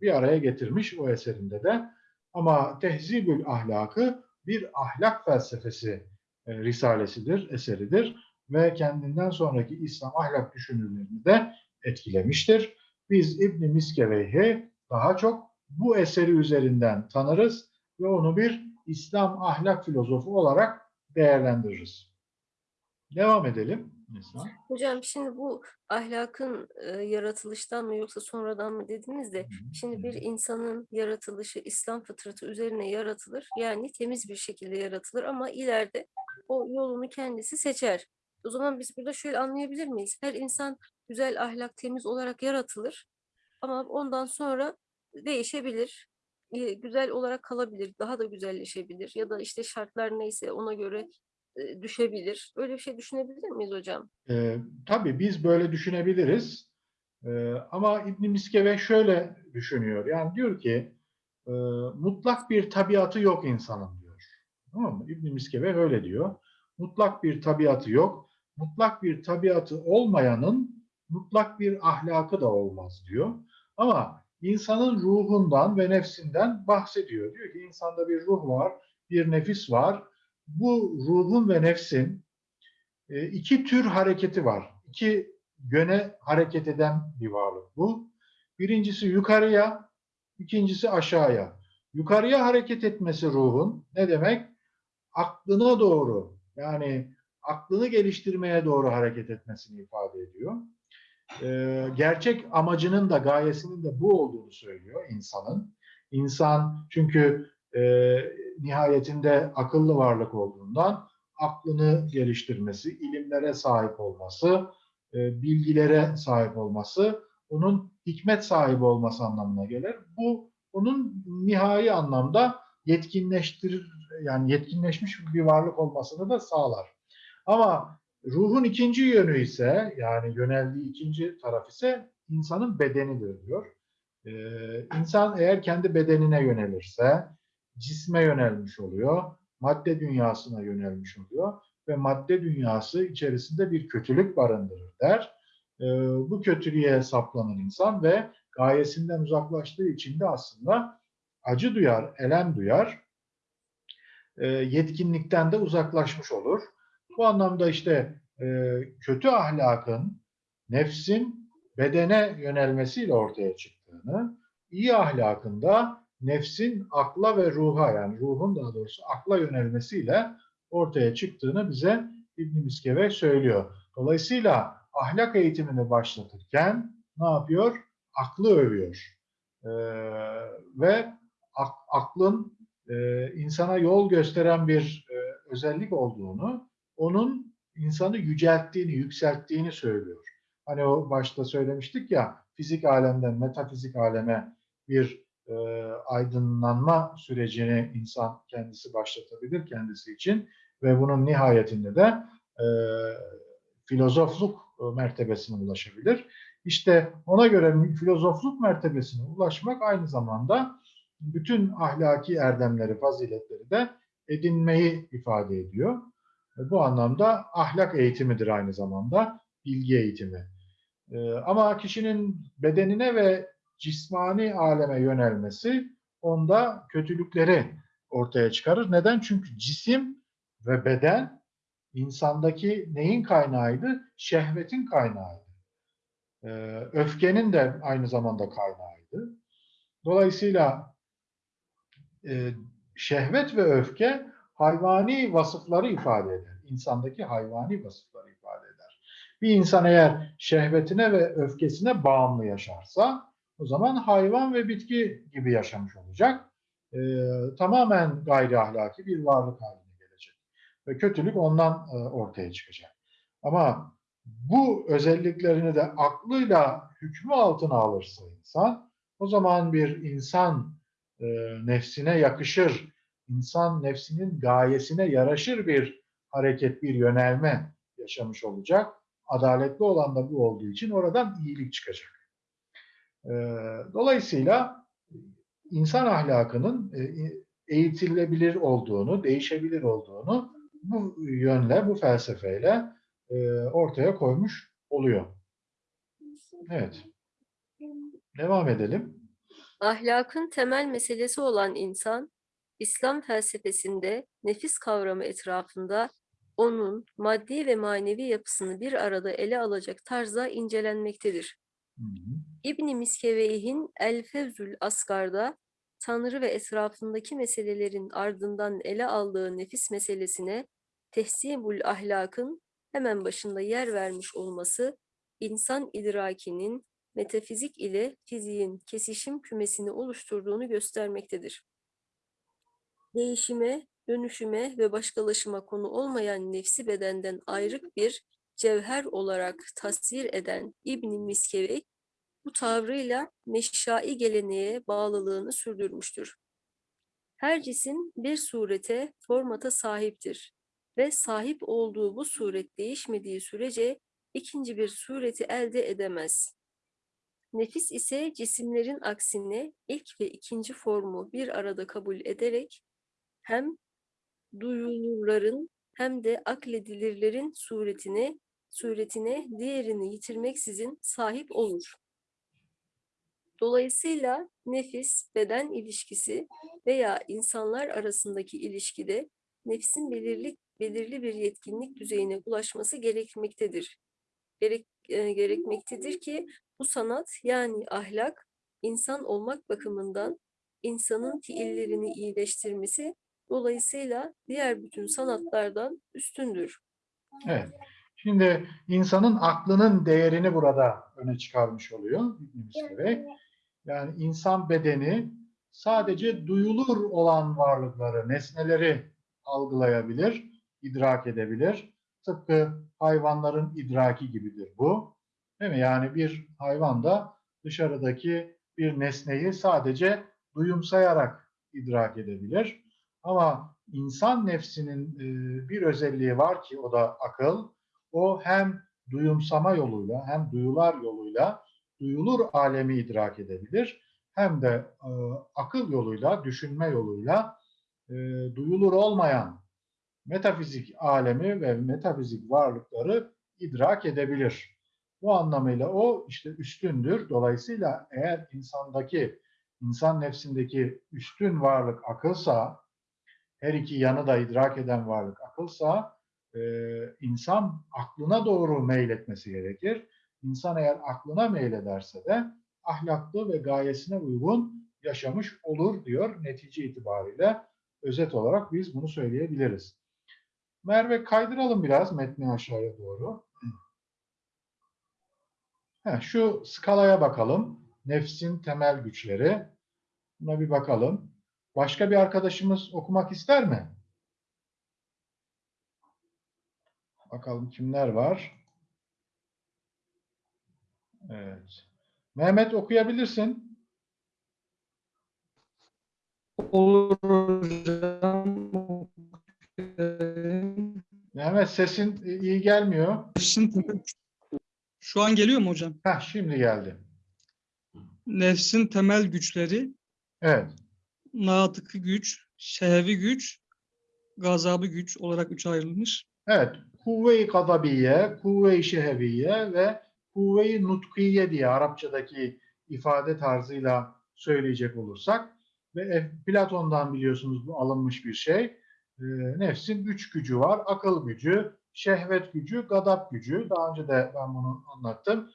bir araya getirmiş o eserinde de. Ama Tehzibül Ahlakı bir ahlak felsefesi e, risalesidir, eseridir ve kendinden sonraki İslam ahlak düşünürlerini de etkilemiştir. Biz İbn Miskeveyh'i daha çok bu eseri üzerinden tanırız ve onu bir İslam ahlak filozofu olarak değerlendiririz. Devam edelim. Neslihan. Hocam şimdi bu ahlakın e, yaratılıştan mı yoksa sonradan mı dediniz de şimdi bir insanın yaratılışı İslam fıtratı üzerine yaratılır. Yani temiz bir şekilde yaratılır ama ileride o yolunu kendisi seçer. O zaman biz burada şöyle anlayabilir miyiz? Her insan güzel ahlak temiz olarak yaratılır ama ondan sonra değişebilir. e, Güzel olarak kalabilir, daha da güzelleşebilir ya da işte şartlar neyse ona göre e, düşebilir. Öyle bir şey düşünebilir miyiz hocam? Ee, tabii biz böyle düşünebiliriz. Ee, ama İbn Miskeve şöyle düşünüyor. Yani diyor ki e, mutlak bir tabiatı yok insanın diyor. Tamam mı? İbn Miskeve öyle diyor. Mutlak bir tabiatı yok. Mutlak bir tabiatı olmayanın mutlak bir ahlakı da olmaz diyor. Ama insanın ruhundan ve nefsinden bahsediyor. Diyor ki insanda bir ruh var, bir nefis var. Bu ruhun ve nefsin e, iki tür hareketi var. İki yöne hareket eden bir varlık bu. Birincisi yukarıya, ikincisi aşağıya. Yukarıya hareket etmesi ruhun ne demek? Aklına doğru yani aklını geliştirmeye doğru hareket etmesini ifade ediyor. Ee, gerçek amacının da gayesinin de bu olduğunu söylüyor insanın. İnsan çünkü e, nihayetinde akıllı varlık olduğundan aklını geliştirmesi, ilimlere sahip olması, e, bilgilere sahip olması, onun hikmet sahibi olması anlamına gelir. Bu onun nihai anlamda yetkinleştirir, yani yetkinleşmiş bir varlık olmasını da sağlar. Ama ruhun ikinci yönü ise, yani yöneldiği ikinci taraf ise insanın bedenidir diyor. Ee, insan eğer kendi bedenine yönelirse, cisme yönelmiş oluyor, madde dünyasına yönelmiş oluyor ve madde dünyası içerisinde bir kötülük barındırır der. Ee, bu kötülüğe saplanan insan ve gayesinden uzaklaştığı için de aslında acı duyar, elem duyar, e, yetkinlikten de uzaklaşmış olur. Bu anlamda işte e, kötü ahlakın nefsin bedene yönelmesiyle ortaya çıktığını, iyi ahlakın da nefsin akla ve ruha yani ruhun daha doğrusu akla yönelmesiyle ortaya çıktığını bize İbn Miskeve söylüyor. Dolayısıyla ahlak eğitimini başlatırken ne yapıyor? Aklı övüyor. Ee, ve ak- aklın e, insana yol gösteren bir e, özellik olduğunu, onun insanı yücelttiğini, yükselttiğini söylüyor. Hani o başta söylemiştik ya, fizik alemden metafizik aleme bir e, aydınlanma sürecini insan kendisi başlatabilir kendisi için ve bunun nihayetinde de e, filozofluk mertebesine ulaşabilir. İşte ona göre filozofluk mertebesine ulaşmak aynı zamanda bütün ahlaki erdemleri, faziletleri de edinmeyi ifade ediyor. E, Bu anlamda ahlak eğitimidir aynı zamanda, bilgi eğitimi. E, Ama kişinin bedenine ve cismani aleme yönelmesi onda kötülükleri ortaya çıkarır. Neden? Çünkü cisim ve beden insandaki neyin kaynağıydı? Şehvetin kaynağıydı. Ee, öfkenin de aynı zamanda kaynağıydı. Dolayısıyla e, şehvet ve öfke hayvani vasıfları ifade eder. İnsandaki hayvani vasıfları ifade eder. Bir insan eğer şehvetine ve öfkesine bağımlı yaşarsa o zaman hayvan ve bitki gibi yaşamış olacak. Ee, tamamen gayri ahlaki bir varlık haline gelecek. Ve kötülük ondan e, ortaya çıkacak. Ama bu özelliklerini de aklıyla hükmü altına alırsa insan, o zaman bir insan e, nefsine yakışır, insan nefsinin gayesine yaraşır bir hareket, bir yönelme yaşamış olacak. Adaletli olan da bu olduğu için oradan iyilik çıkacak. E, dolayısıyla insan ahlakının e, eğitilebilir olduğunu, değişebilir olduğunu bu yönle, bu felsefeyle e, ortaya koymuş oluyor. Evet. Devam edelim. Ahlakın temel meselesi olan insan, İslam felsefesinde nefis kavramı etrafında onun maddi ve manevi yapısını bir arada ele alacak tarzda incelenmektedir. Hı hı. İbn Miskeveyh'in El Fevzül Asgar'da Tanrı ve etrafındaki meselelerin ardından ele aldığı nefis meselesine tehsibul ahlakın hemen başında yer vermiş olması insan idrakinin metafizik ile fiziğin kesişim kümesini oluşturduğunu göstermektedir. Değişime, dönüşüme ve başkalaşıma konu olmayan nefsi bedenden ayrık bir cevher olarak tasvir eden İbn Miskevey, bu tavrıyla meşai geleneğe bağlılığını sürdürmüştür. Her cisim bir surete, formata sahiptir. ve sahip olduğu bu suret değişmediği sürece ikinci bir sureti elde edemez. Nefis ise cisimlerin aksine ilk ve ikinci formu bir arada kabul ederek hem duyulurların hem de akledilirlerin suretine suretine diğerini yitirmeksizin sahip olur. Dolayısıyla nefis beden ilişkisi veya insanlar arasındaki ilişkide nefsin belirli belirli bir yetkinlik düzeyine ulaşması gerekmektedir. Gerek, e, gerekmektedir ki bu sanat yani ahlak insan olmak bakımından insanın fiillerini iyileştirmesi dolayısıyla diğer bütün sanatlardan üstündür. Evet. Şimdi insanın aklının değerini burada öne çıkarmış oluyor İbn. Yani insan bedeni sadece duyulur olan varlıkları, nesneleri algılayabilir, idrak edebilir. Tıpkı hayvanların idraki gibidir bu. Değil mi? Yani bir hayvan da dışarıdaki bir nesneyi sadece duyumsayarak idrak edebilir. Ama insan nefsinin e, bir özelliği var ki o da akıl. O hem duyumsama yoluyla hem duyular yoluyla duyulur alemi idrak edebilir. Hem de e, akıl yoluyla, düşünme yoluyla e, duyulur olmayan metafizik alemi ve metafizik varlıkları idrak edebilir. Bu anlamıyla o işte üstündür. Dolayısıyla eğer insandaki, insan nefsindeki üstün varlık akılsa, her iki yanı da idrak eden varlık akılsa, e, insan aklına doğru meyletmesi gerekir. İnsan eğer aklına meylederse de ahlaklı ve gayesine uygun yaşamış olur diyor netice itibariyle. Özet olarak biz bunu söyleyebiliriz. Merve kaydıralım biraz metni aşağıya doğru. Heh, şu skalaya bakalım. Nefsin temel güçleri. Buna bir bakalım. Başka bir arkadaşımız okumak ister mi? Bakalım kimler var? Evet. Mehmet okuyabilirsin. Olur hocam. Mehmet sesin iyi gelmiyor. Şu an geliyor mu hocam? Heh, şimdi geldi. Nefsin temel güçleri, Evet. Natıkı güç, şehvi güç, gazabı güç olarak üçe ayrılmış. Evet. Kuvve-i gadabiye, kuvve-i şeheviye ve kuvve-i nutkiye diye Arapçadaki ifade tarzıyla söyleyecek olursak ve e, Platon'dan biliyorsunuz bu alınmış bir şey. Nefsin üç gücü var. Akıl gücü, şehvet gücü, gadap gücü. Daha önce de ben bunu anlattım.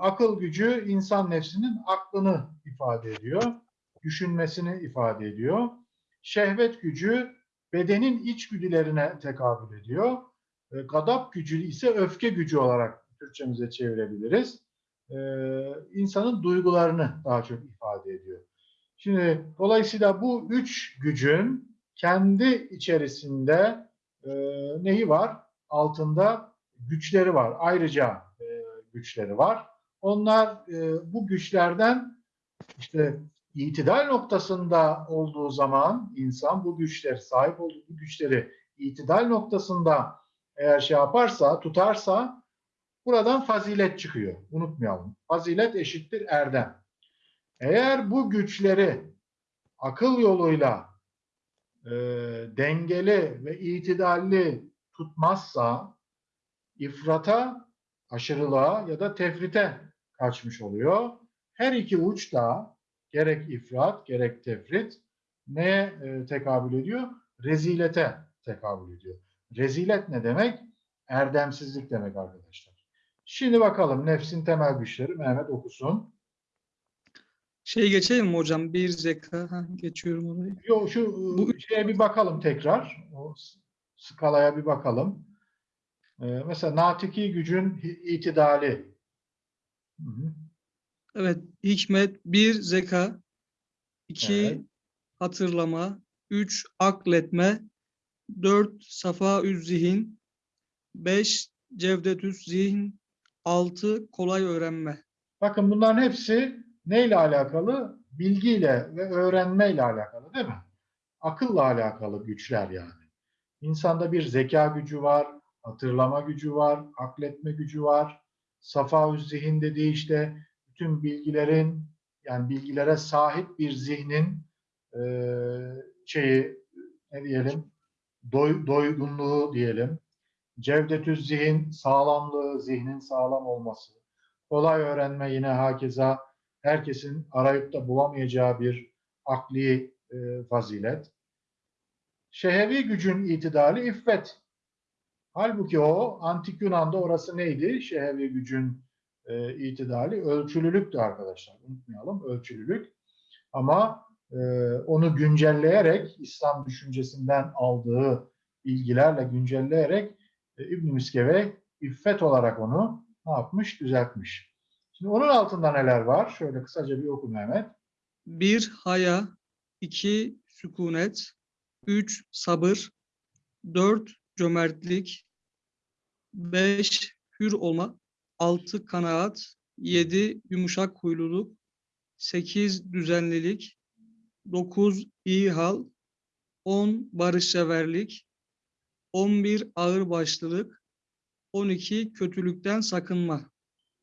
Akıl gücü insan nefsinin aklını ifade ediyor. Düşünmesini ifade ediyor. Şehvet gücü bedenin içgüdülerine tekabül ediyor. E, gadap gücü ise öfke gücü olarak Türkçemize çevirebiliriz. E, insanın duygularını daha çok ifade ediyor. Şimdi dolayısıyla bu üç gücün kendi içerisinde e, neyi var? Altında güçleri var. Ayrıca e, güçleri var. Onlar e, bu güçlerden işte itidal noktasında olduğu zaman insan bu güçler sahip olduğu bu güçleri itidal noktasında eğer şey yaparsa, tutarsa buradan fazilet çıkıyor. Unutmayalım. Fazilet eşittir erdem. Eğer bu güçleri akıl yoluyla e, dengeli ve itidalli tutmazsa ifrata, aşırılığa ya da tefrite kaçmış oluyor. Her iki uç da gerek ifrat gerek tefrit neye e, tekabül ediyor? Rezilete tekabül ediyor. Rezilet ne demek? Erdemsizlik demek arkadaşlar. Şimdi bakalım nefsin temel güçleri Mehmet okusun. Şey geçelim mi hocam? Bir zeka. Ha, geçiyorum orayı. Yo, şu e, Bu- şeye bir bakalım tekrar. O skalaya bir bakalım. Ee, mesela natiki gücün itidali. Hı hı. Evet. Hikmet. Bir zeka. iki Evet. hatırlama. Üç akletme. Dört safa zihin. Beş cevdetüz zihin. Altı kolay öğrenme. Bakın bunların hepsi neyle alakalı? Bilgiyle ve öğrenmeyle alakalı değil mi? Akılla alakalı güçler yani. İnsanda bir zeka gücü var, hatırlama gücü var, akletme gücü var. Safa zihin dediği işte bütün bilgilerin yani bilgilere sahip bir zihnin eee, şeyi ne diyelim doy, doygunluğu diyelim. Cevdetüz zihin sağlamlığı, zihnin sağlam olması. Kolay öğrenme yine hakeza herkesin arayıp da bulamayacağı bir akli e, fazilet. Şehevi gücün itidali iffet. Halbuki o antik Yunan'da orası neydi? Şehevi gücün e, itidali ölçülülüktü arkadaşlar. Unutmayalım ölçülülük. Ama e, onu güncelleyerek İslam düşüncesinden aldığı bilgilerle güncelleyerek e, İbn Miskeve iffet olarak onu ne yapmış? Düzeltmiş. Şimdi onun altında neler var? Şöyle kısaca bir oku Mehmet. 1 haya, 2 sükunet, 3 sabır, 4 cömertlik, 5 hür olma, 6 kanaat, 7 yumuşak huyluluk, 8 düzenlilik, 9 iyi hal, 10 barışseverlik, 11 ağırbaşlılık, 12 kötülükten sakınma.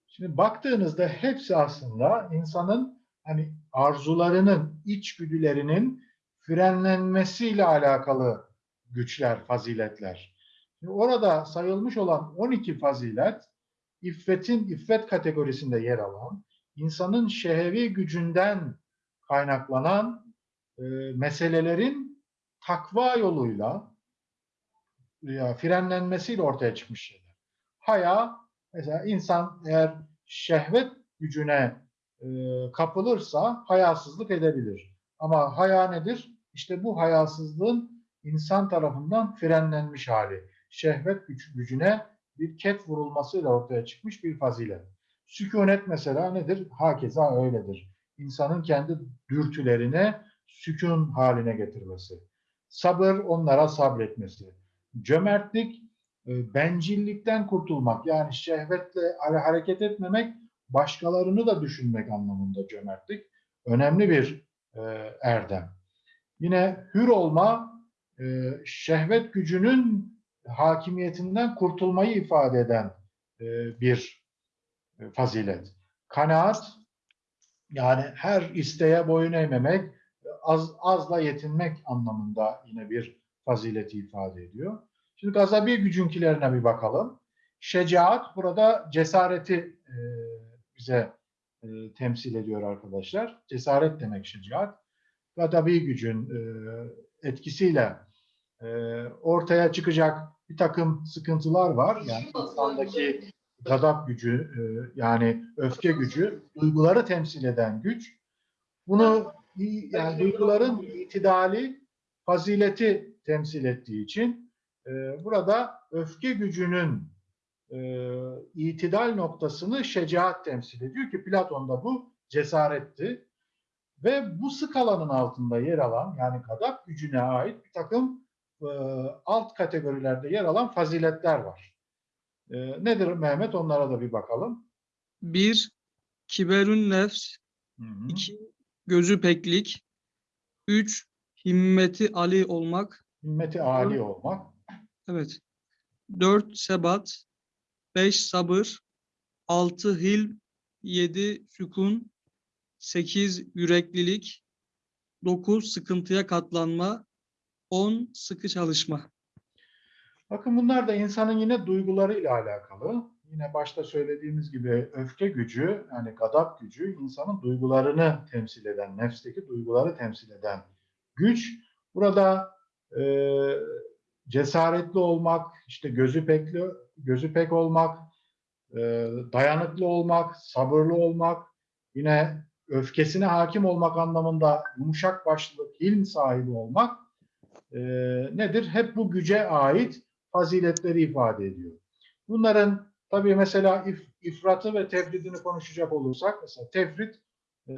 Şimdi baktığınızda hepsi aslında insanın hani arzularının, içgüdülerinin frenlenmesiyle alakalı güçler, faziletler. Şimdi orada sayılmış olan 12 fazilet, iffetin iffet kategorisinde yer alan, insanın şehevi gücünden kaynaklanan e, meselelerin takva yoluyla ya frenlenmesiyle ortaya çıkmış şeyler. Haya, mesela insan eğer şehvet gücüne e, kapılırsa hayasızlık edebilir. Ama haya nedir? İşte bu hayasızlığın insan tarafından frenlenmiş hali. Şehvet güç, gücüne bir ket vurulmasıyla ortaya çıkmış bir fazilet. Sükunet mesela nedir? Hakeza öyledir. İnsanın kendi dürtülerine sükun haline getirmesi. Sabır onlara sabretmesi. Cömertlik e, bencillikten kurtulmak yani şehvetle hare- hareket etmemek başkalarını da düşünmek anlamında cömertlik önemli bir e, erdem. Yine hür olma e, şehvet gücünün hakimiyetinden kurtulmayı ifade eden e, bir e, fazilet. Kanaat yani her isteğe boyun eğmemek, az azla yetinmek anlamında yine bir fazileti ifade ediyor. Şimdi gazabi gücünkilerine bir bakalım. Şecaat burada cesareti e, bize temsil ediyor arkadaşlar. Cesaret demek şecaat. Gazabi gücün etkisiyle ortaya çıkacak bir takım sıkıntılar var. Yani insandaki gadap gücü e, yani öfke gücü, duyguları temsil eden güç. Bunu yani duyguların itidali, fazileti temsil ettiği için e, burada öfke gücünün e, itidal noktasını şecaat temsil ediyor ki Platon'da bu cesaretti. Ve bu skalanın altında yer alan yani gadap gücüne ait bir takım e, alt kategorilerde yer alan faziletler var. E, nedir Mehmet? Onlara da bir bakalım. 1 kiberün nefs, Hı hı. 2 gözü peklik, 3 himmeti ali olmak, Himmeti âli olmak. evet. 4 sebat, 5 sabır, 6 hilm, 7 sükun, 8 yüreklilik, 9 sıkıntıya katlanma, 10 sıkı çalışma. Bakın bunlar da insanın yine duygularıyla alakalı. Yine başta söylediğimiz gibi öfke gücü, yani gadap gücü insanın duygularını temsil eden, nefsteki duyguları temsil eden güç. Burada e, cesaretli olmak, işte gözü pekli, gözü pek olmak, e, dayanıklı olmak, sabırlı olmak, yine öfkesine hakim olmak anlamında yumuşak başlılık, hilm sahibi olmak e, nedir? Hep bu güce ait faziletleri ifade ediyor. Bunların tabii mesela if, ifratı ve tefridini konuşacak olursak mesela tefrit e,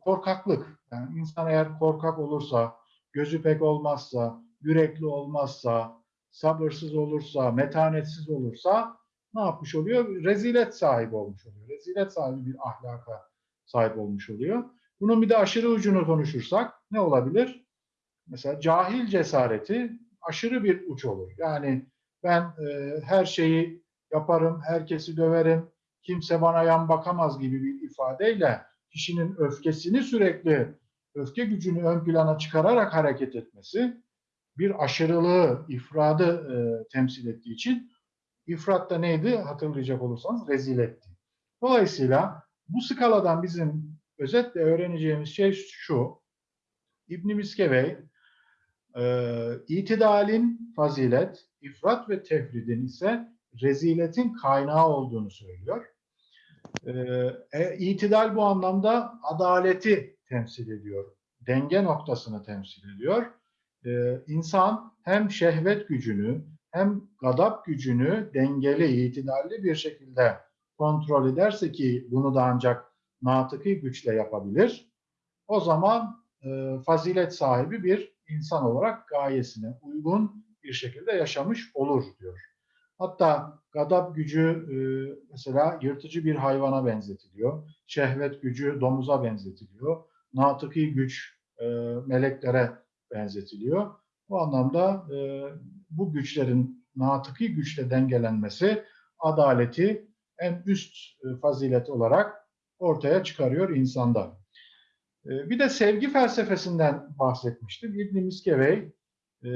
korkaklık. Yani insan eğer korkak olursa, gözü pek olmazsa, yürekli olmazsa, sabırsız olursa, metanetsiz olursa ne yapmış oluyor? Rezilet sahibi olmuş oluyor. Rezilet sahibi bir ahlaka sahip olmuş oluyor. Bunun bir de aşırı ucunu konuşursak ne olabilir? Mesela cahil cesareti aşırı bir uç olur. Yani ben e, her şeyi yaparım, herkesi döverim, kimse bana yan bakamaz gibi bir ifadeyle kişinin öfkesini sürekli, öfke gücünü ön plana çıkararak hareket etmesi bir aşırılığı, ifradı e, temsil ettiği için ifrat da neydi hatırlayacak olursanız reziletti. Dolayısıyla bu skaladan bizim özetle öğreneceğimiz şey şu. İbn Miskevey e, itidalin fazilet, ifrat ve tefridin ise reziletin kaynağı olduğunu söylüyor. E, e, itidal bu anlamda adaleti temsil ediyor. Denge noktasını temsil ediyor. E, insan hem şehvet gücünü hem gadap gücünü dengeli, itidalli bir şekilde kontrol ederse ki bunu da ancak natıki güçle yapabilir. O zaman e, fazilet sahibi bir insan olarak gayesine uygun bir şekilde yaşamış olur diyor. Hatta gadap gücü e, mesela yırtıcı bir hayvana benzetiliyor. Şehvet gücü domuza benzetiliyor. Natıki güç e, meleklere benzetiliyor. Bu anlamda e, bu güçlerin natıki güçle dengelenmesi adaleti en üst e, fazilet olarak ortaya çıkarıyor insanda. E, bir de sevgi felsefesinden bahsetmiştim. İbn Miskevey e,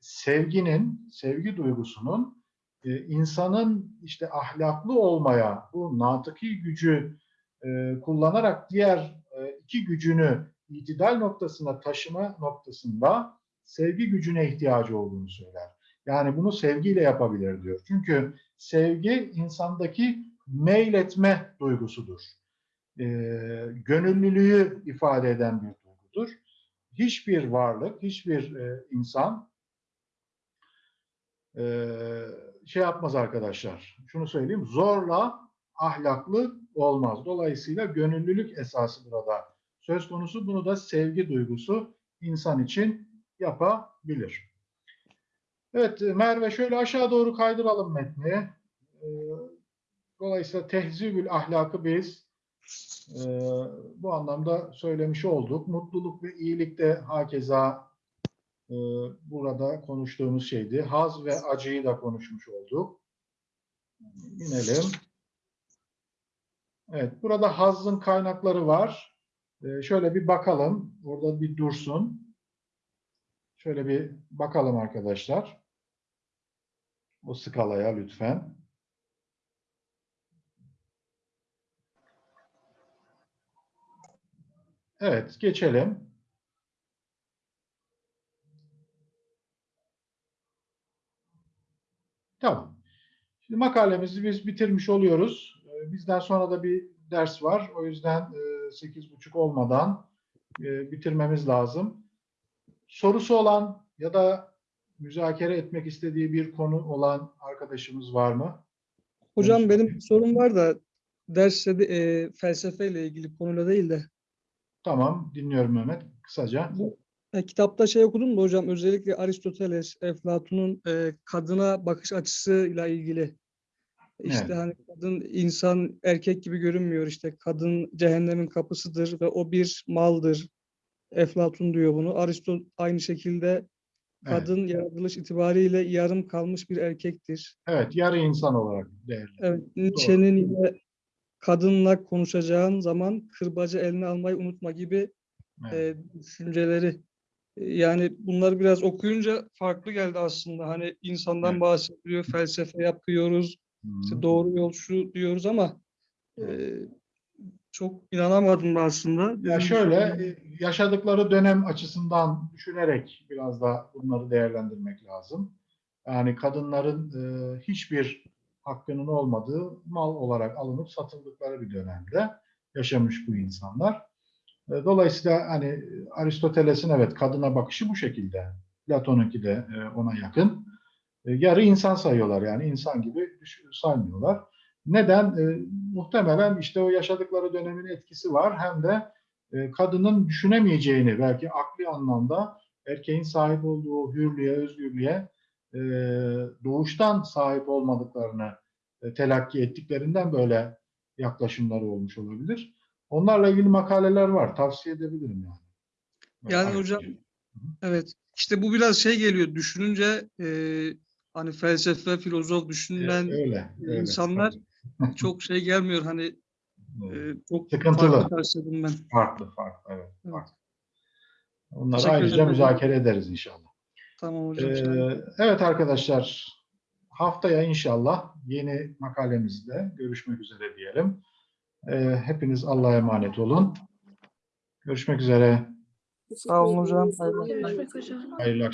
sevginin, sevgi duygusunun e, insanın işte ahlaklı olmaya, bu natıki gücü e, kullanarak diğer iki gücünü itidal noktasına taşıma noktasında sevgi gücüne ihtiyacı olduğunu söyler. Yani bunu sevgiyle yapabilir diyor. Çünkü sevgi insandaki meyletme duygusudur. E, gönüllülüğü ifade eden bir duygudur. Hiçbir varlık, hiçbir e, insan e, şey yapmaz arkadaşlar. Şunu söyleyeyim, zorla ahlaklı olmaz. Dolayısıyla gönüllülük esası burada söz konusu. Bunu da sevgi duygusu insan için yapabilir. Evet Merve şöyle aşağı doğru kaydıralım metni. Ee, Dolayısıyla tehzibül ahlakı biz e, bu anlamda söylemiş olduk. Mutluluk ve iyilik de hakeza e, burada konuştuğumuz şeydi. Haz ve acıyı da konuşmuş olduk. İnelim. Evet, burada hazın kaynakları var. E, şöyle bir bakalım. Orada bir dursun. Şöyle bir bakalım arkadaşlar. O skalaya lütfen. Evet, geçelim. Tamam. Şimdi makalemizi biz bitirmiş oluyoruz. Ee, Bizden sonra da bir ders var. O yüzden e, sekiz buçuk olmadan e, bitirmemiz lazım. Sorusu olan ya da müzakere etmek istediği bir konu olan arkadaşımız var mı? Hocam Konuşma. benim bir sorum var da derste de, e, felsefeyle ilgili konuyla değil de Tamam, dinliyorum Mehmet. Kısaca. bu e, kitapta şey okudum da hocam özellikle Aristoteles, Eflatun'un e, kadına bakış açısıyla ilgili. İşte Evet. hani kadın insan erkek gibi görünmüyor işte kadın cehennemin kapısıdır ve o bir maldır. Eflatun diyor bunu. Aristot aynı şekilde Evet. kadın yaratılış itibariyle yarım kalmış bir erkektir. Evet, yarı insan olarak değerli. Evet, Nietzsche'nin yine kadınla konuşacağın zaman kırbacı eline almayı unutma gibi Evet. e, düşünceleri. Yani bunları biraz okuyunca farklı geldi aslında. Hani insandan Evet. bahsediyor, felsefe yapıyoruz, işte doğru yol şu diyoruz ama e, çok inanamadım da aslında. Ya şöyle yaşadıkları dönem açısından düşünerek biraz da bunları değerlendirmek lazım. Yani kadınların e, hiçbir hakkının olmadığı mal olarak alınıp satıldıkları bir dönemde yaşamış bu insanlar. E, Dolayısıyla hani Aristoteles'in evet kadına bakışı bu şekilde. Platon'unki de e, ona yakın. E, Yarı insan sayıyorlar yani insan gibi saymıyorlar. Neden? Muhtemelen işte o yaşadıkları dönemin etkisi var. Hem de kadının düşünemeyeceğini belki akli anlamda erkeğin sahip olduğu hürlüğe, özgürlüğe e, doğuştan sahip olmadıklarını e, telakki ettiklerinden böyle yaklaşımları olmuş olabilir. Onlarla ilgili makaleler var. Tavsiye edebilirim yani. Yani Böyle hocam ayrıca. evet işte bu biraz şey geliyor düşününce e, hani felsefe, filozof E, düşünen öyle, öyle. insanlar çok şey gelmiyor hani e, çok Sıkıntılı. farklı karşıladım ben. Farklı, farklı, evet. Evet. farklı. Onları Teşekkür ayrıca ederim. müzakere ederiz inşallah. Tamam hocam. Ee, evet arkadaşlar, haftaya inşallah yeni makalemizde görüşmek üzere diyelim. Ee, hepiniz Allah'a emanet olun. Görüşmek üzere. Sağ olun hocam. Hayırlı Görüşmek üzere. Hayırlı